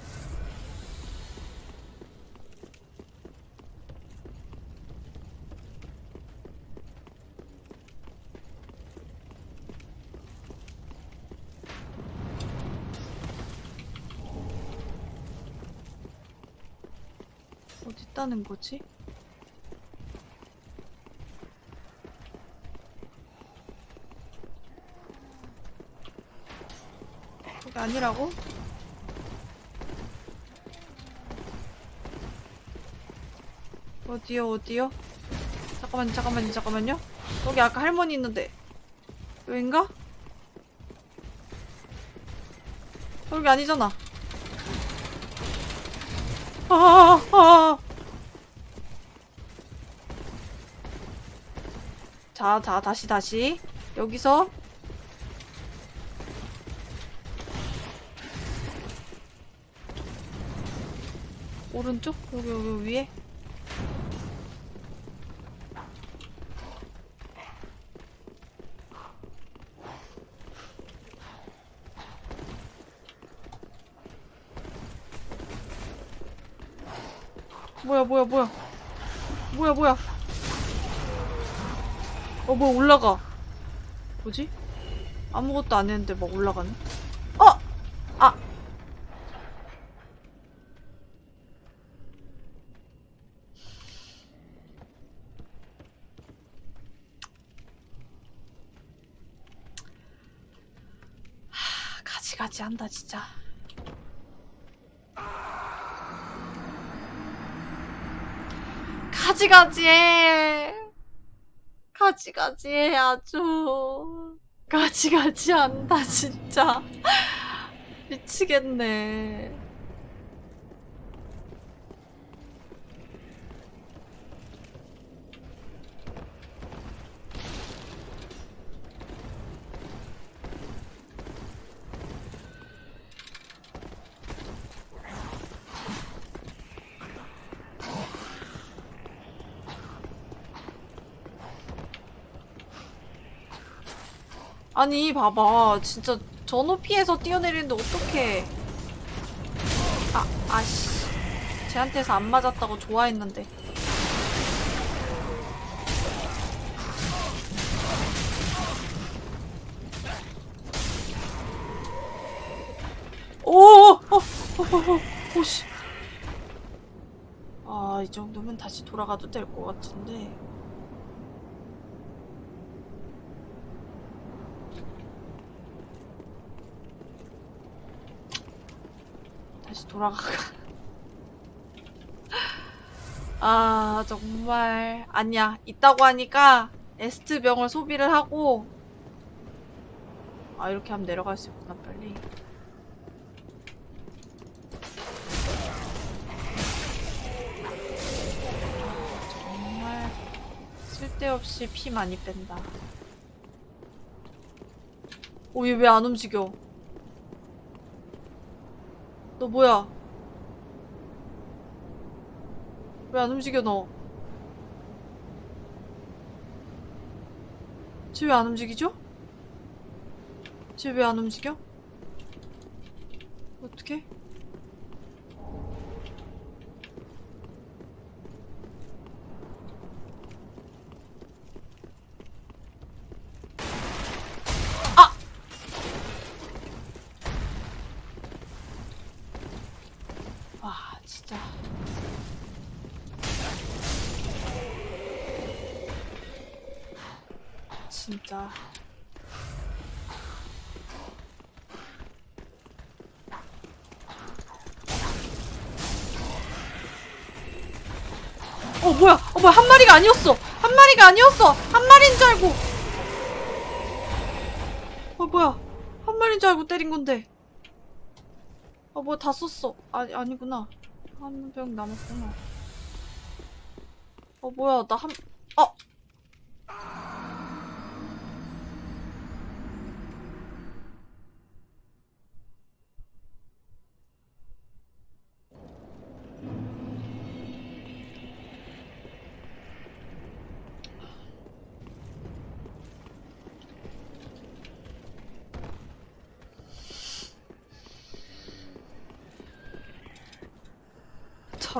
어딨지? 있다는 거지? 아니라고? 어디요 어디요? 잠깐만요 잠깐만요 잠깐만요 여기 아까 할머니 있는데 여긴가? 여기 아니잖아 아, 아. 자, 자, 다시, 다시. 여기서. 오른쪽? 여기, 여기 위에. 뭐야, 뭐야, 뭐야. 뭐야, 뭐야. 어, 뭐 올라가. 뭐지? 아무것도 안 했는데 막 올라가네. 어! 아! 하, 가지가지 한다, 진짜. 가지가지해. 가지가지해 아주. 가지가지 한다 진짜. 미치겠네. 아니 봐봐. 진짜 저 높이에서 뛰어내리는데 어떡해. 아 아씨. 쟤한테서 안 맞았다고 좋아했는데. 오오오오오씨. 아 이 정도면 다시 돌아가도 될 것 같은데 돌아가. 아, 정말. 아니야. 있다고 하니까 에스트 병을 소비를 하고. 아, 이렇게 하면 내려갈 수 있구나, 빨리. 정말 쓸데없이 피 많이 뺀다. 오, 얘 왜 안 움직여? 너 뭐야? 왜 안 움직여 너? 쟤 왜 안 움직이죠? 쟤 왜 안 움직여? 어떻게? 아! 와, 진짜. 진짜. 어, 뭐야? 한 마리가 아니었어! 한 마리가 아니었어! 한 마리인 줄 알고! 어, 뭐야? 한 마리인 줄 알고 때린 건데. 어, 뭐야, 다 썼어. 아니, 아니구나. 한 병 남았구나. 어, 뭐야, 나 한,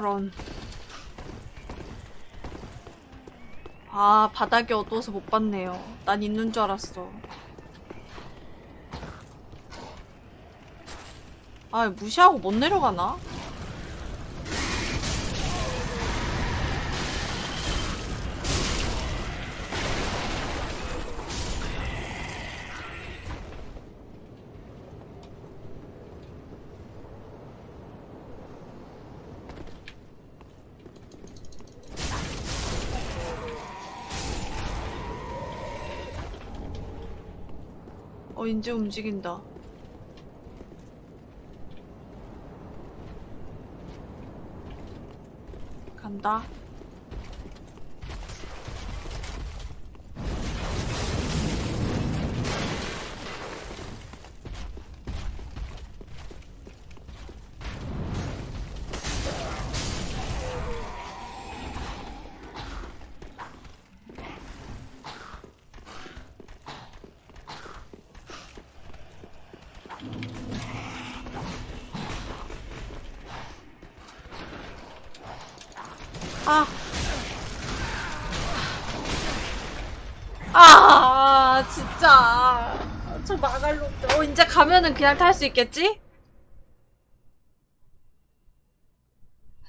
저런. 아, 바닥이 어두워서 못 봤네요. 난 있는 줄 알았어. 아, 무시하고 못 내려가나? 어, 이제 움직인다. 간다. 아. 아, 진짜. 저 마갈 놈들. 어, 가면은 그냥 탈 수 있겠지?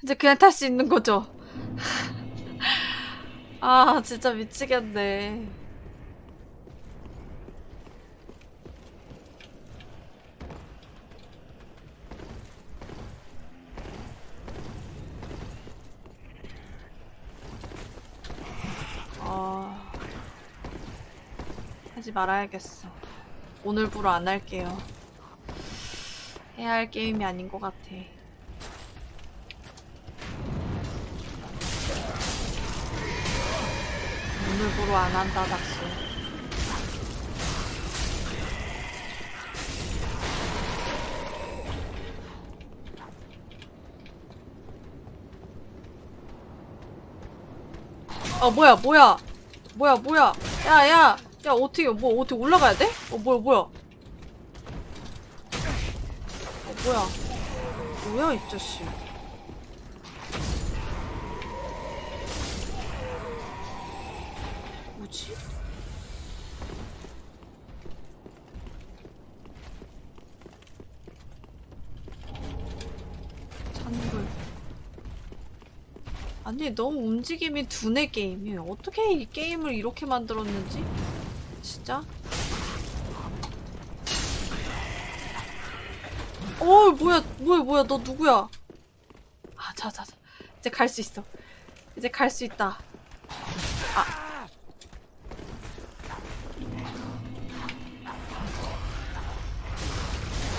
이제 그냥 탈 수 있는 거죠. 아, 진짜 미치겠네. 아... 하지 말아야겠어. 오늘부로 안 할게요. 해야 할 게임이 아닌 것 같아. 오늘부로 안 한다, 닥수. 아 뭐야 뭐야 뭐야 뭐야 야야 야, 야 어떻게 뭐 어떻게 올라가야 돼? 어 뭐야 뭐야 어 뭐야 뭐야 이 자식 뭐지? 찬물 아니 너무 움직임이 두뇌 게임이에요. 어떻게 이 게임을 이렇게 만들었는지 진짜. 어 뭐야 뭐야 뭐야 너 누구야? 아 자자자 이제 갈 수 있어. 이제 갈 수 있다. 아.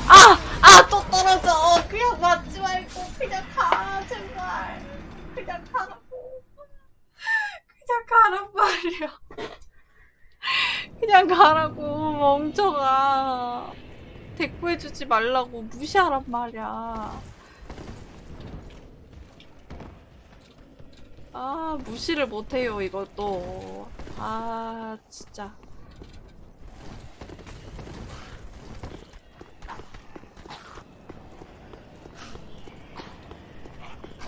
아! 아! 또 떨어져! 그냥 맞지 말고 그냥 가! 제발! 그냥 가라고. 그냥 가란 말이야. 그냥 가라고, 멍청아. 대꾸해주지 말라고 무시하란 말이야. 아, 무시를 못해요, 이것도. 아, 진짜.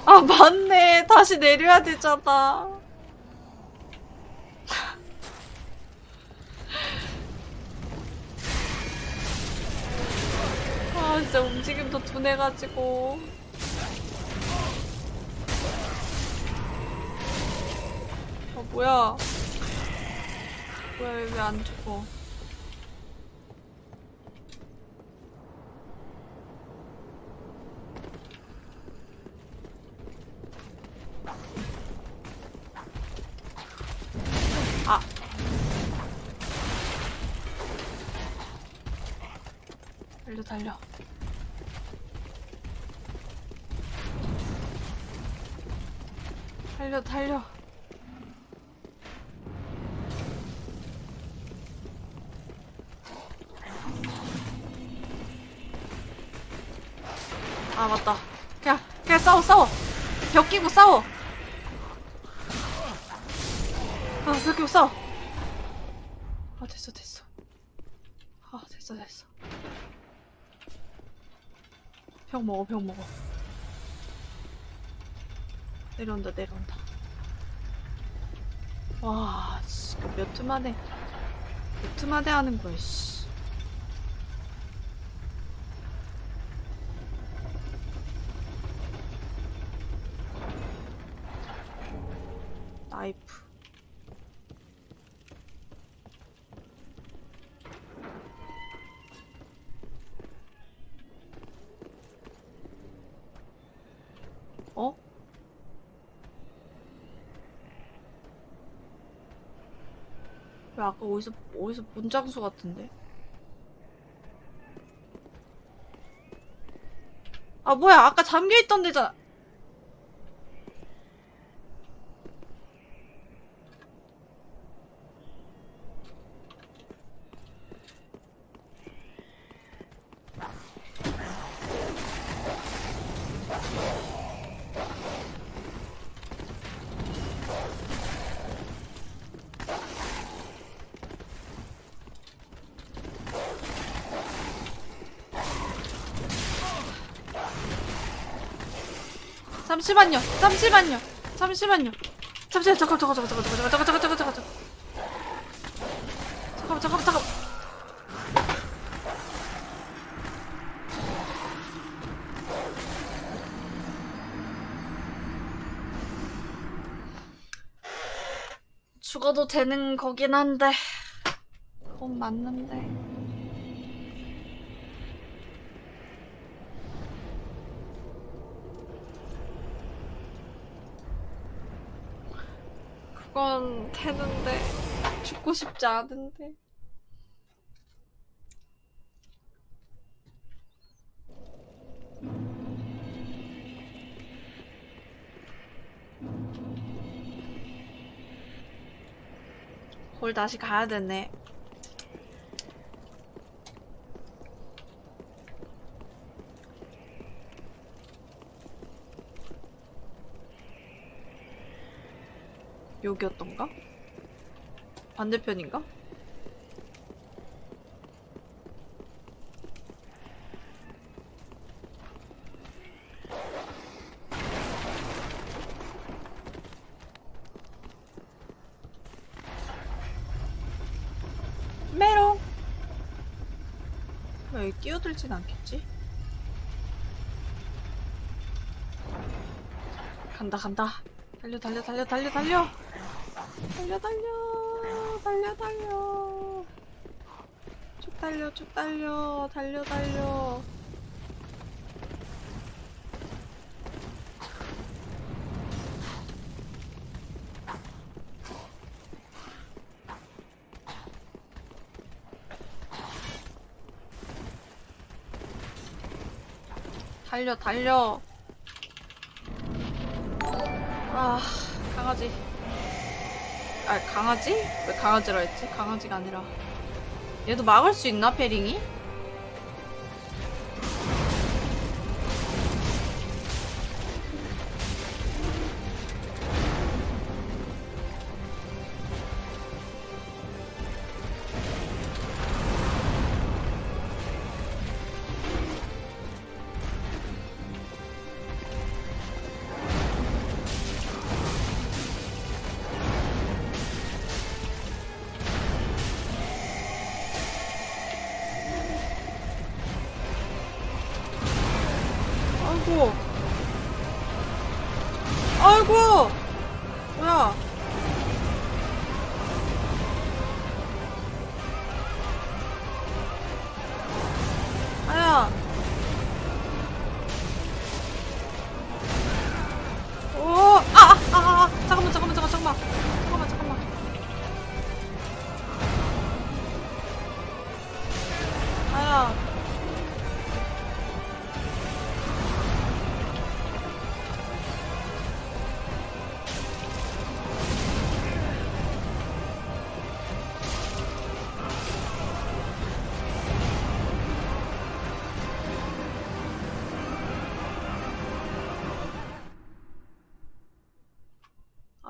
아, 맞네. 다시 내려야 되잖아. 아, 진짜 움직임도 둔해가지고. 아, 뭐야. 뭐야, 왜 안 죽어. 아. 달려, 달려. 달려, 달려. 아, 맞다. 그냥, 그냥 싸워, 싸워. 벽 끼고 싸워. 아, 벽 끼고 싸워. 아, 됐어, 됐어. 아, 됐어, 됐어. 병 먹어, 병 먹어. 내려온다, 내려온다. 와, 몇 트 만에, 몇 트 만에 하는 거야, 씨. 어디서 어디서 본 장소 같은데. 아 뭐야 아까 잠겨 있던 데잖아. 잠시만요. 잠시만요. 잠시만요. 잠시만 잠깐 잠깐 잠깐 잠깐 잠깐 잠깐 잠깐 잠깐 잠깐 잠깐 잠깐 잠깐 죽어도 되는 거긴 한데 그건 맞는데 그건 되는데 죽고 싶지 않은데. 홀 다시 가야 되네 여기였던가? 반대편인가? 메롱 왜 여기 끼어들진 않겠지? 간다 간다 달려 달려 달려 달려 달려. 달려 달려 달려 달려. 쭉 달려 쭉 달려 달려 달려. 달려 달려 아 강아지 아 강아지? 왜 강아지라 했지? 강아지가 아니라 얘도 막을 수 있나 페링이?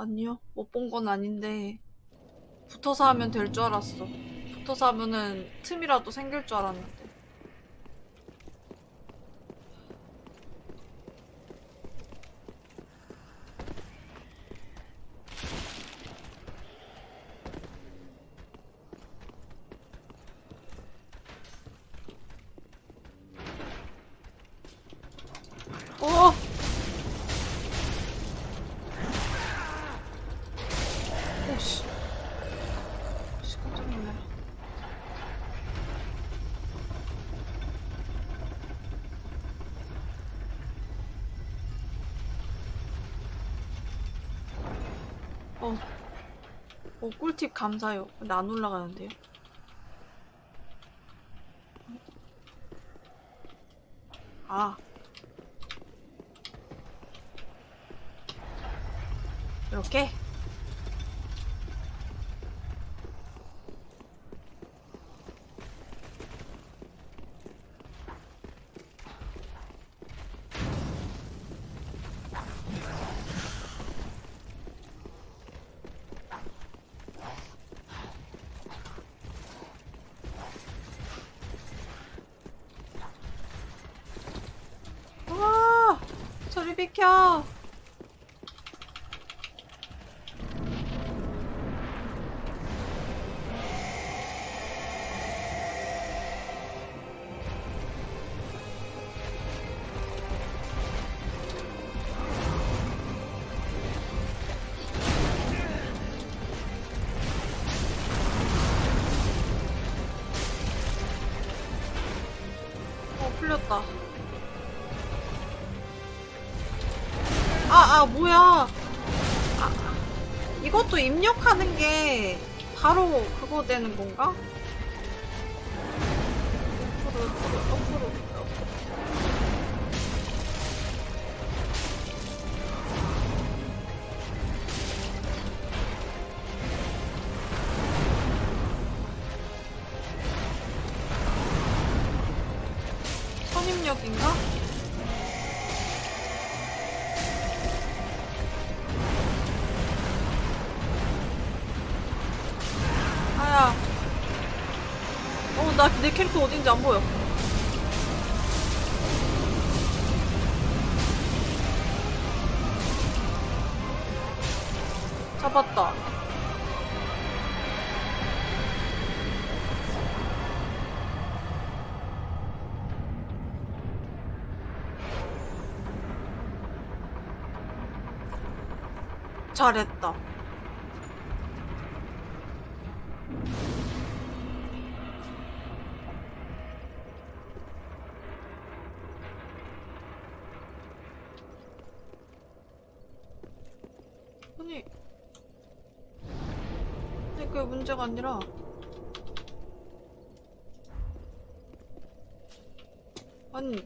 아니요, 못 본 건 아닌데 붙어서 하면 될 줄 알았어. 붙어서 하면은 틈이라도 생길 줄 알았는데. 어! 오씨. 씨, 깜짝 놀래. 어. 어, 꿀팁 감사해요. 근데 안 올라가는데요? 아. 이렇게 와 저리 비켜 되는 건가? 캐릭터 어딘지 안 보여. 아니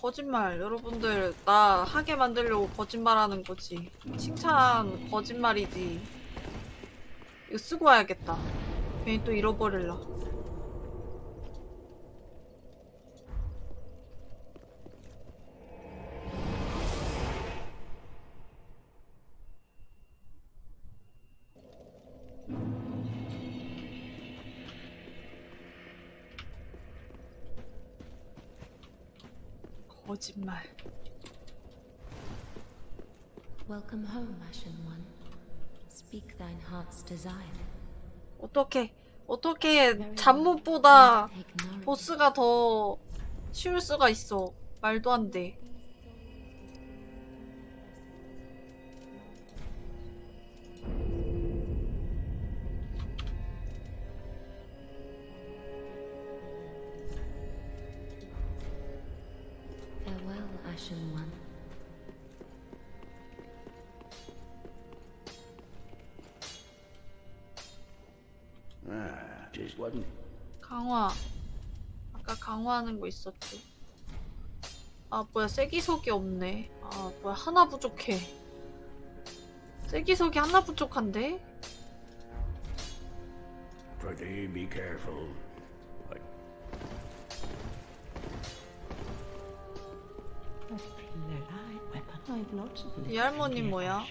거짓말. 여러분들 나 하게 만들려고 거짓말하는 거지. 칭찬 거짓말이지. 이거 쓰고 와야겠다. 괜히 또 잃어버릴라 거짓말 Welcome home, Ashen One. Speak thine heart's desire. 어떻게 어떻게 nourishment. 보스가 더 쉬울 수가 있어. 말도 안 돼. 강화하는 거 있었지. 아, 뭐야, 세기석이 없네. 아, 뭐야, 하나 부족해. 세기석이 하나 부족한데? Pretty be careful. 이 할머니 뭐야?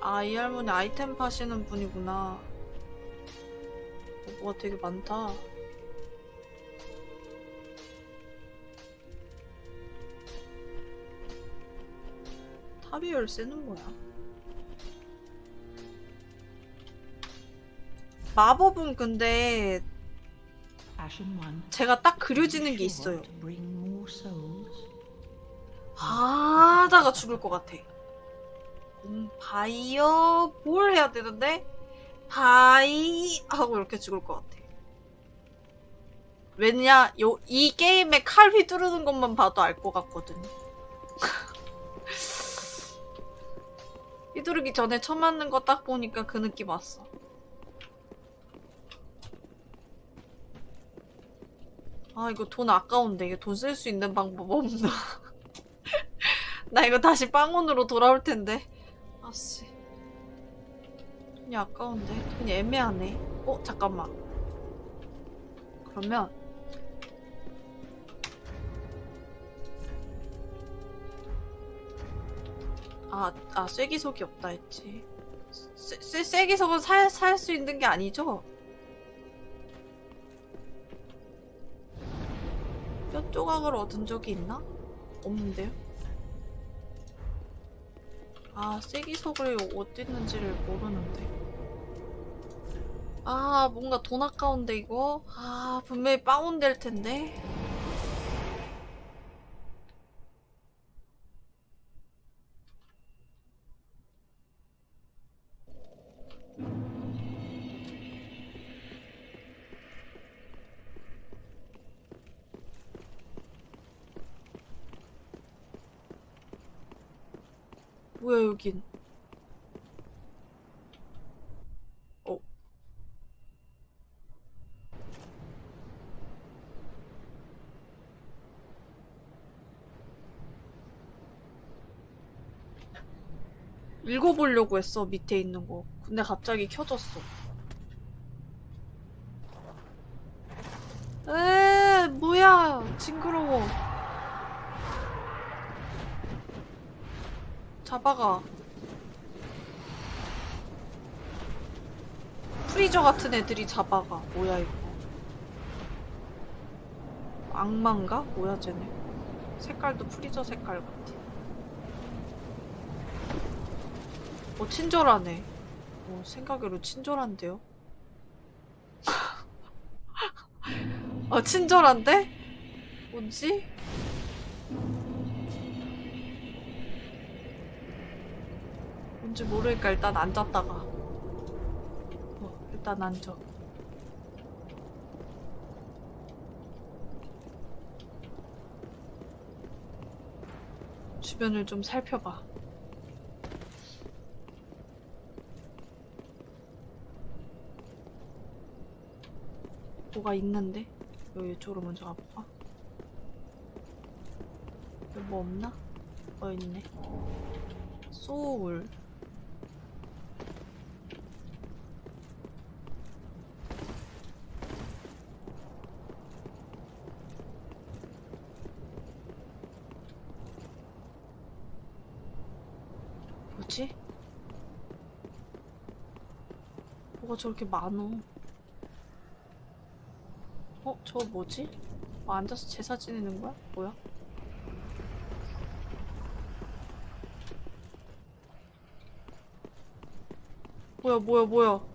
아, 이 할머니 아이템 파시는 분이구나. 어, 뭐가 되게 많다. 탑이 열쇠는 뭐야? 마법은 근데. 제가 딱 그려지는 게 있어요. souls. 하다가 죽을 것 같아. 음, 바이어 뭘 해야 되는데 바이 하고 이렇게 죽을 것 같아. 왜냐 요 이 게임에 칼 휘두르는 것만 봐도 알 것 같거든. 휘두르기 전에 쳐맞는 거 딱 보니까 그 느낌 왔어. 아 이거 돈 아까운데 이게 돈쓸 수 있는 방법 없나? 나 이거 다시 빵원으로 돌아올 텐데. 아씨. 돈이 아까운데. 돈이 애매하네. 어, 잠깐만. 그러면. 아, 아, 쐐기석이 없다 했지. 쐐기석은 살, 살수 있는 게 아니죠? 뼈 조각을 얻은 적이 있나? 없는데요? 아, 쐐기석을 어디 있는지를 모르는데. 아, 뭔가 돈 아까운데, 이거? 아, 분명히 빵원 될 텐데. 여긴. 어. 읽어보려고 했어, 밑에 있는 거. 근데 갑자기 켜졌어. 에, 뭐야. 징그러워. 잡아가. 프리저 같은 애들이 잡아가. 뭐야, 이거. 악마인가? 뭐야, 쟤네. 색깔도 프리저 색깔 같아. 어, 친절하네. 어, 생각외로 친절한데요? 어, 친절한데? 뭐지? 뭔지 모르니까 일단 앉았다가. 어, 일단 앉아. 주변을 좀 살펴봐. 뭐가 있는데? 여기 이쪽으로 먼저 가볼까? 여기 뭐 없나? 어 있네 소울 뭐지? 뭐가 저렇게 많어 어? 저거 뭐지? 뭐 앉아서 제사 지내는 거야? 뭐야? 뭐야 뭐야 뭐야 어,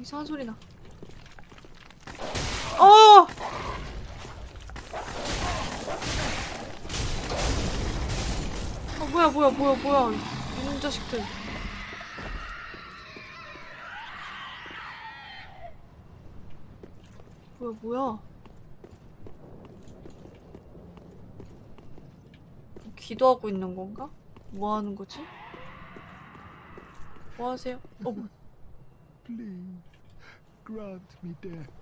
이상한 소리 나 뭐야 뭐야 뭐야 이놈 자식들 뭐야 뭐야 기도하고 있는 건가? 뭐 하는 거지? 뭐 하세요? 어, 뭐. Please, grant me death.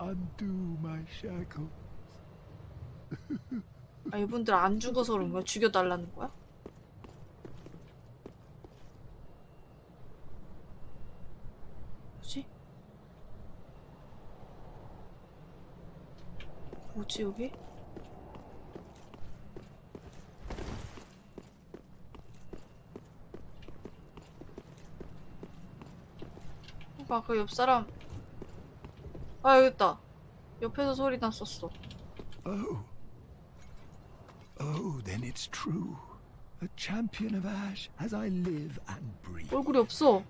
Undo my shackles. 아, 이분들 안 죽어서 그런 거야? 죽여달라는 거야? 뭐지? 뭐지, 여기? 아까 그옆 사람 아 여기 있다 옆에서 소리 났었어 Oh. Oh, then it's true. A champion of Ash as I live and breathe. 얼굴이 없어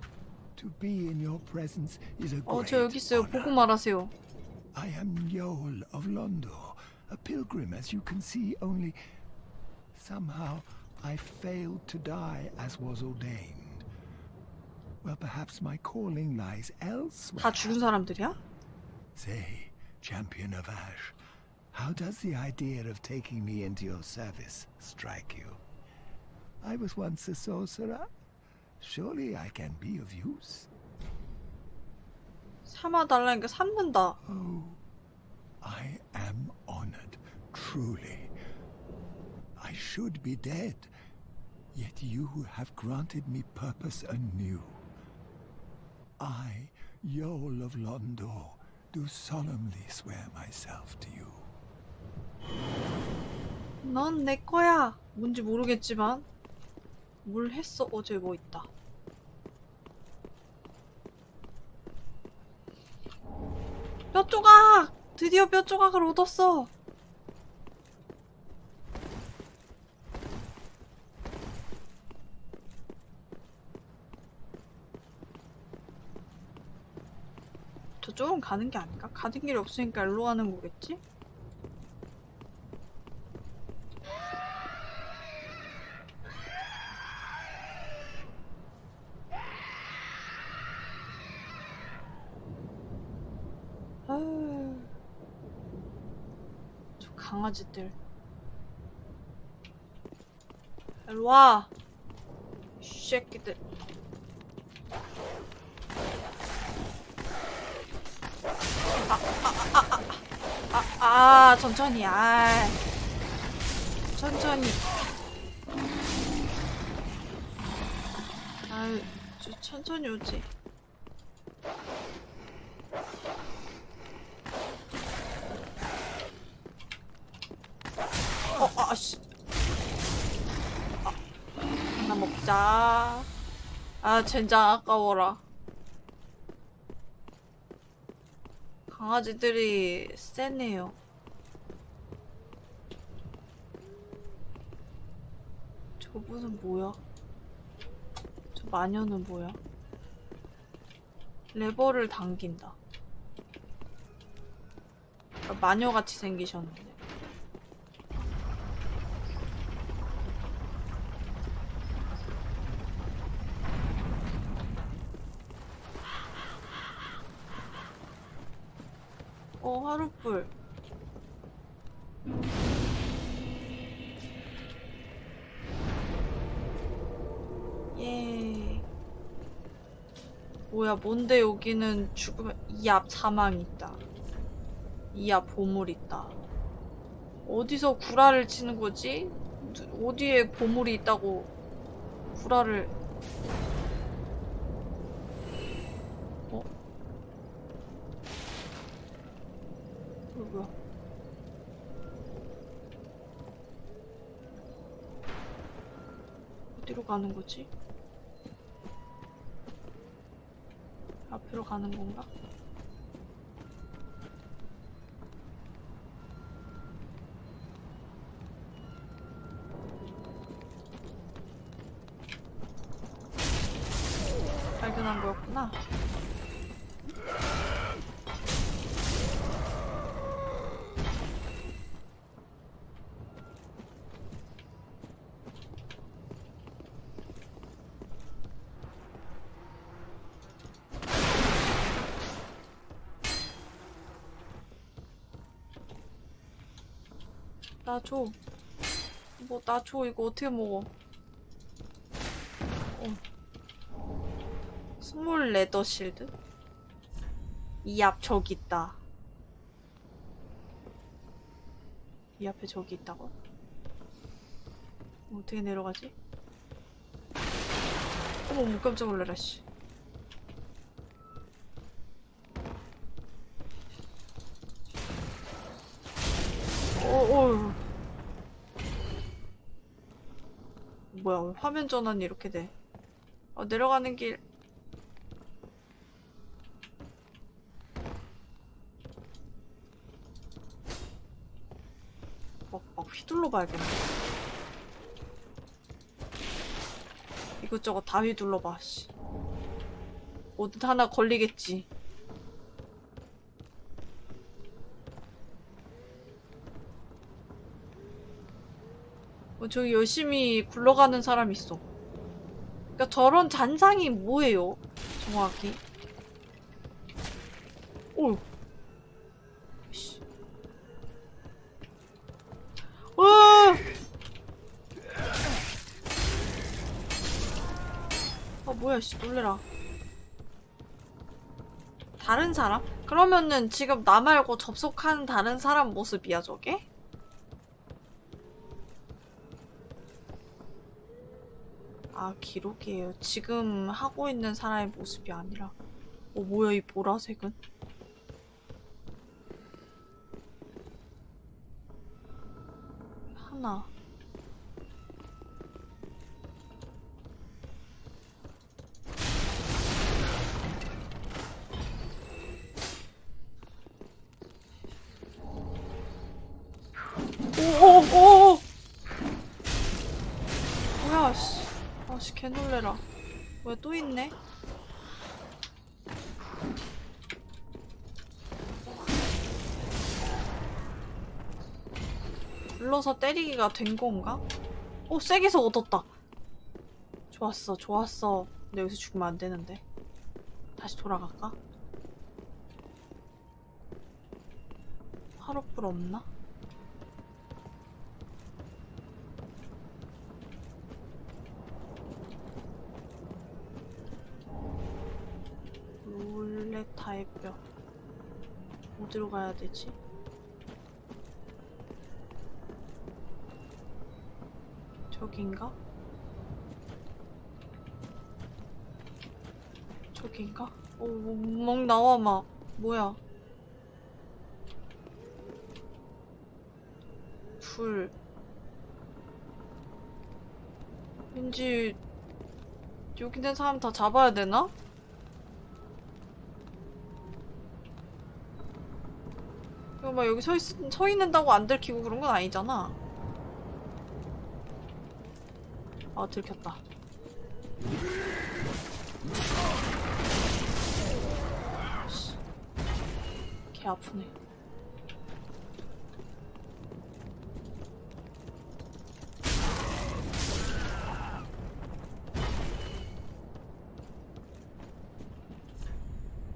To be in your presence is a 어 great 저 여기 있어요. 보고 말하세요 I am Njol of Londo, a pilgrim as you can see, only somehow I failed to die as was ordained. Well, perhaps my calling lies elsewhere. Say, champion of Ash, how does the idea of taking me into your service strike you? I was once a sorcerer. Surely I can be of use. 삼아달라니까 삼는다 Oh, I am honored, truly. I should be dead, yet you have granted me purpose anew. I, Yol of Londo, do solemnly swear myself to you. 넌 내 거야. 뭔지 모르겠지만 뭘 했어? 어제 뭐 있다. 뼈 조각! 드디어 뼈 조각을 얻었어. 저쪽은 가는 게 아닌가? 가는 길이 없으니까 일로 가는 거겠지? 아유. 저 강아지들. 일로 와. 이 새끼들. 아, 아, 아, 아, 아, 아, 천천히, 아. 천천히. 아유, 저 천천히 오지. 어, 아, 씨. 아, 하나 먹자. 아, 젠장 아까워라. 강아지들이 세네요. 저분은 뭐야? 저 마녀는 뭐야? 레버를 당긴다. 아, 마녀같이 생기셨는데. 어, 하루불. 예. 뭐야, 뭔데 여기는 죽으면 이 앞 사망 있다. 이 앞 보물 있다. 어디서 구라를 치는 거지? 누- 어디에 보물이 있다고 구라를 어? 이거 뭐야? 어디로 가는 거지? 앞으로 가는 건가? 발견한 거였구나. 나 줘. 뭐, 나 줘. 이거 어떻게 먹어? 어. 스몰 레더 실드? 이 앞 저기 있다. 이 앞에 저기 있다고? 어떻게 내려가지? 어머, 뭐 깜짝 놀라라, 씨. 어, 어. 뭐야, 왜 화면 전환이 이렇게 돼? 어, 내려가는 길. 막, 막 휘둘러 봐야겠네. 이것저것 다 휘둘러 봐, 씨. 어디 하나 걸리겠지. 저기 열심히 굴러가는 사람 있어. 그러니까 저런 잔상이 뭐예요? 정확히. 오. 씨. 으아! 아 뭐야 씨 놀래라. 다른 사람? 그러면은 지금 나 말고 접속한 다른 사람 모습이야 저게? 아 기록이에요. 지금 하고 있는 사람의 모습이 아니라 어 뭐야 이 보라색은? 하나 오오오 개놀래라 왜 또 있네 불러서 때리기가 된 건가? 오 세게서 얻었다 좋았어 좋았어 근데 여기서 죽으면 안 되는데 다시 돌아갈까? 하루불 없나? 롤레타의 뼈 어디로 가야 되지? 저긴가? 저긴가? 오, 막 나와 막 뭐야 불 왠지 여기 있는 사람 다 잡아야 되나? 이거 막 여기 서, 있, 서 있는다고 안 들키고 그런 건 아니잖아. 아, 들켰다. 씨. 개 아프네.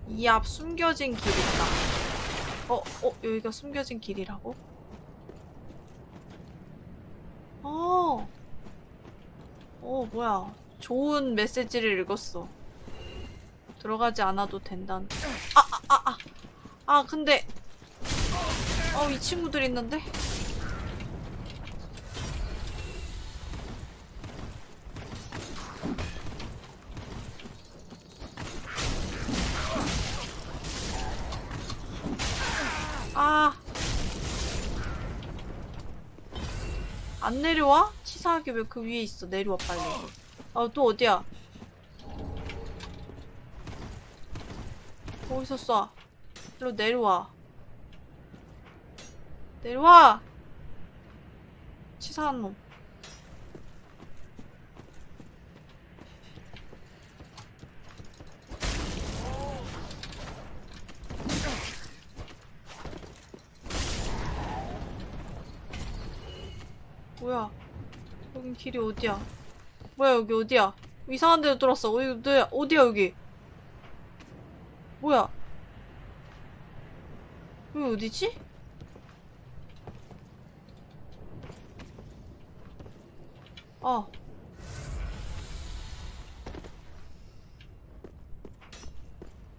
이 앞 숨겨진 길 있다. 어, 어, 여기가 숨겨진 길이라고? 어, 어, 뭐야. 좋은 메시지를 읽었어. 들어가지 않아도 된다는. 아, 아, 아, 아. 아, 근데. 어, 이 친구들 있는데? 아. 안 내려와? 치사하게 왜 그 위에 있어? 내려와 빨리. 아, 또 어디야? 거기서 쏴. 일로 내려와. 내려와! 치사한 놈. 뭐야? 여긴 길이 어디야? 뭐야 여기 어디야? 이상한 데로. 어디 어디야? 어디야 여기? 뭐야? 여기 어디지? 아.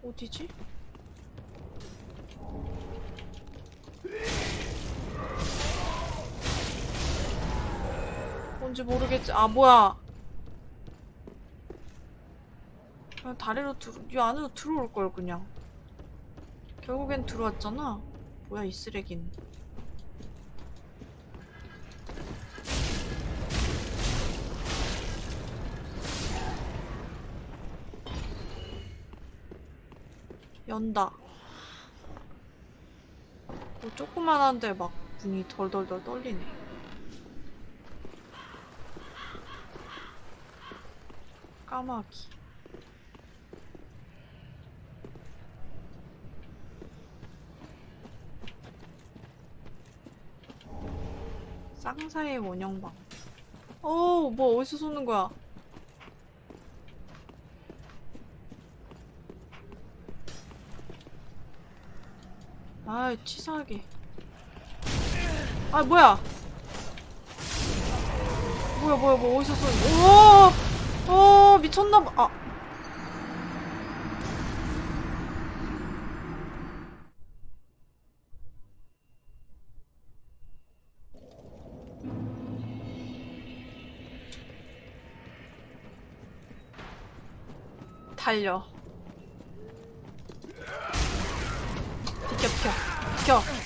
어디지? 뭔지 모르겠지. 아, 뭐야. 그냥 다리로 들어, 이 안으로 들어올 걸, 그냥. 결국엔 들어왔잖아. 뭐야, 이 쓰레기는. 연다. 뭐 조그만한데 막 문이 덜덜덜 떨리네. 까마귀. 쌍사의 원형방. 어, 뭐 어디서 쏘는 거야? 아, 치사하게. 아, 뭐야? 뭐야, 뭐야, 뭐 어디서 쏘는? 오, 어 미쳤나봐. 아. 달려. 비켜 비켜. 비켜.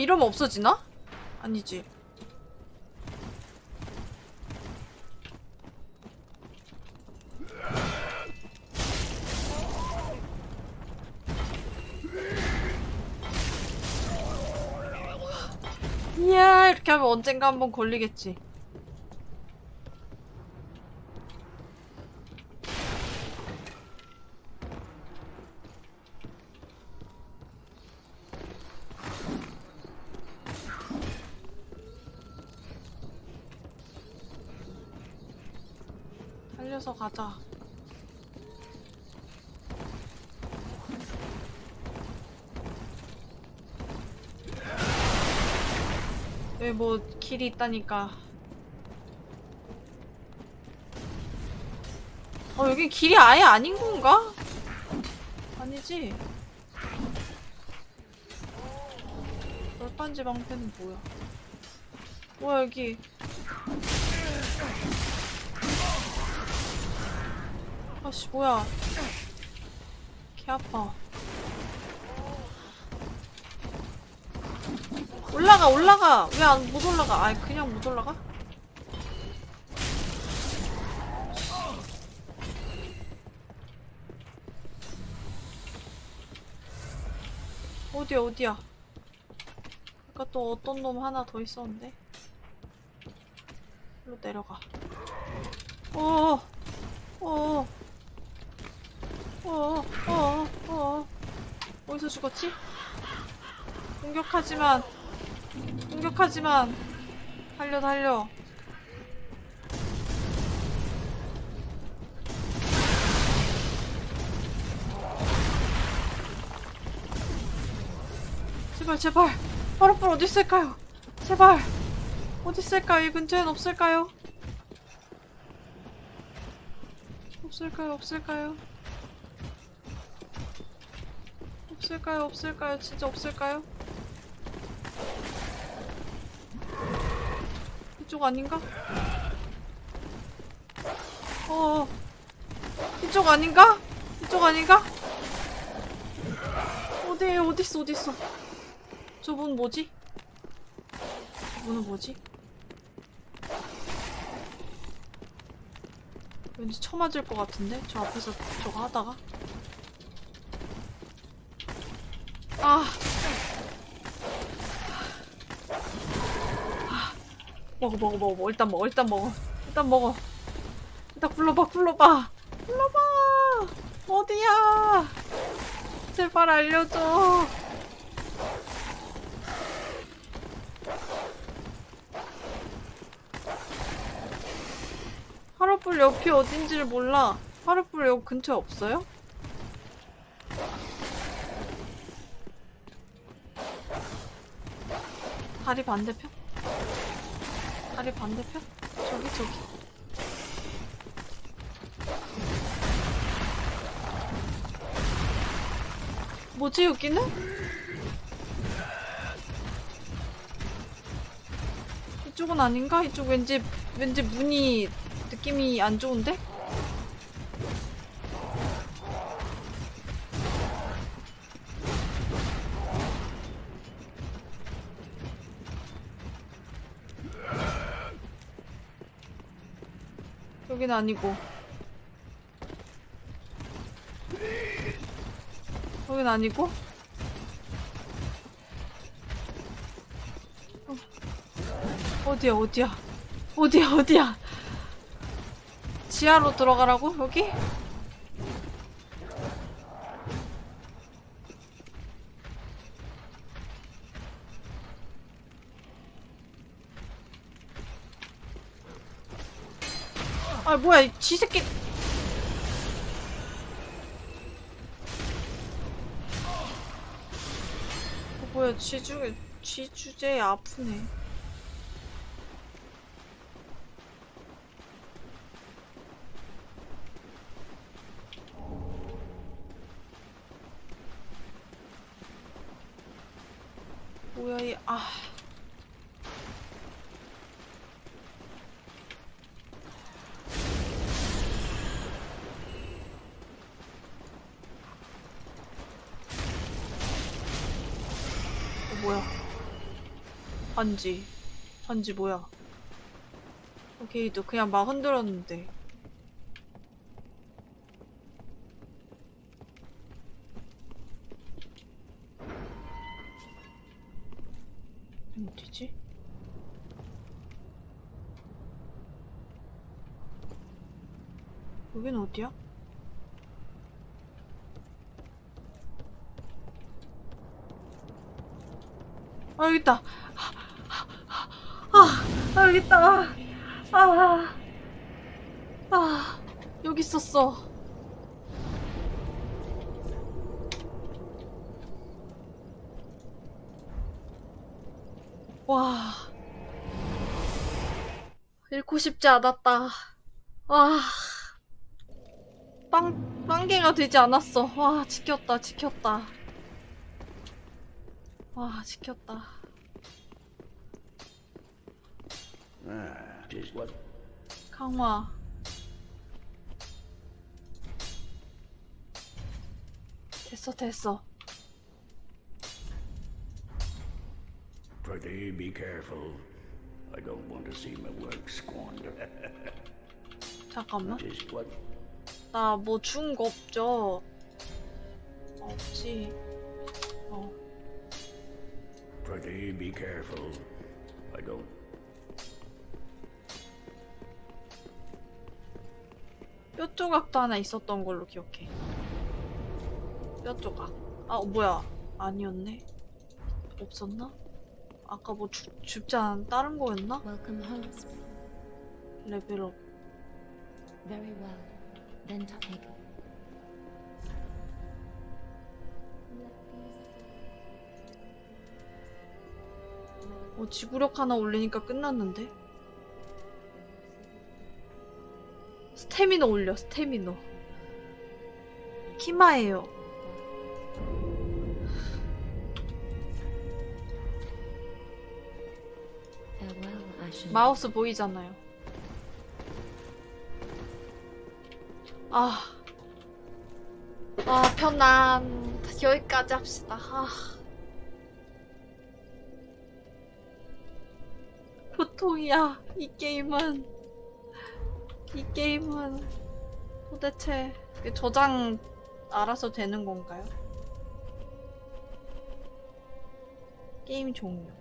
이러면 없어지나? 아니지. 이야, 이렇게 하면 언젠가 한번 걸리겠지. 달려서 가자. 왜뭐 길이 있다니까. 어 여기 길이 아예 아닌 건가? 아니지. 열반지 방패는 뭐야? 뭐야 여기? 아씨 뭐야? 개 아파. 올라가 올라가. 왜 안 못 올라가? 아 그냥 못 올라가? 어디야 어디야? 아까 또 어떤 놈 하나 더 있었는데? 일로 내려가. 어어 어 어 어어 어어 어 어. 어디서 죽었지? 공격하지만 공격하지만 달려 달려 제발 제발 파라풀 어디 있을까요? 제발 어디 있을까요? 이 근처엔 없을까요? 없을까요? 없을까요? 없을까요? 없을까요? 진짜 없을까요? 이쪽 아닌가? 어, 이쪽 아닌가? 이쪽 아닌가? 어디, 어딨어, 어딨어? 저분 뭐지? 저분은 뭐지? 왠지 쳐맞을 것 같은데? 저 앞에서 저거 하다가? 아. 먹어 먹어 먹어. 일단 먹어 일단 먹어. 일단 먹어. 일단 불러봐 불러봐. 불러봐. 어디야? 제발 알려줘. 하루불 옆이 어딘지를 몰라. 하루불 여기 근처에 없어요? 다리 반대편? 다리 반대편? 저기 저기 뭐지 여기는? 이쪽은 아닌가? 이쪽 왠지 왠지 문이 느낌이 안 좋은데? 여긴 아니고 여긴 아니고 어. 어디야 어디야 어디야 어디야 지하로 들어가라고 여기? 뭐야 지 새끼. 어, 뭐야 지 중에 지 주제에 아프네. 뭐야 이아. 반지 반지 뭐야 오케이도 그냥 막 흔들었는데 어디지? 여긴 어디야? 아 여기 있다. 아, 아 여기 있다. 아, 아, 아 여기 있었어. 와. 잃고 싶지 않았다. 와. 빵, 빵개가 되지 않았어. 와, 지켰다, 지켰다. 와, 지켰다. Ah, just what? 강화. 됐어, 됐어. Pretty be careful. I don't want to see my work squandered. 잠깐만. 나 뭐 준 거 없죠? 없지. 어. Pretty be careful. I don't. 뼈 조각도 하나 있었던 걸로 기억해. 뼈 조각. 아, 어, 뭐야. 아니었네. 없었나? 아까 뭐 주, 줍지 않은 다른 거였나? 레벨업. Very well. Then take. 어, 지구력 하나 올리니까 끝났는데? 스태미너 올려, 스태미너. 키마예요. 마우스 보이잖아요. 아. 아, 편안. 여기까지 합시다. 아. 보통이야. 이 게임은. 이 게임은 도대체 저장 알아서 되는 건가요? 게임 종료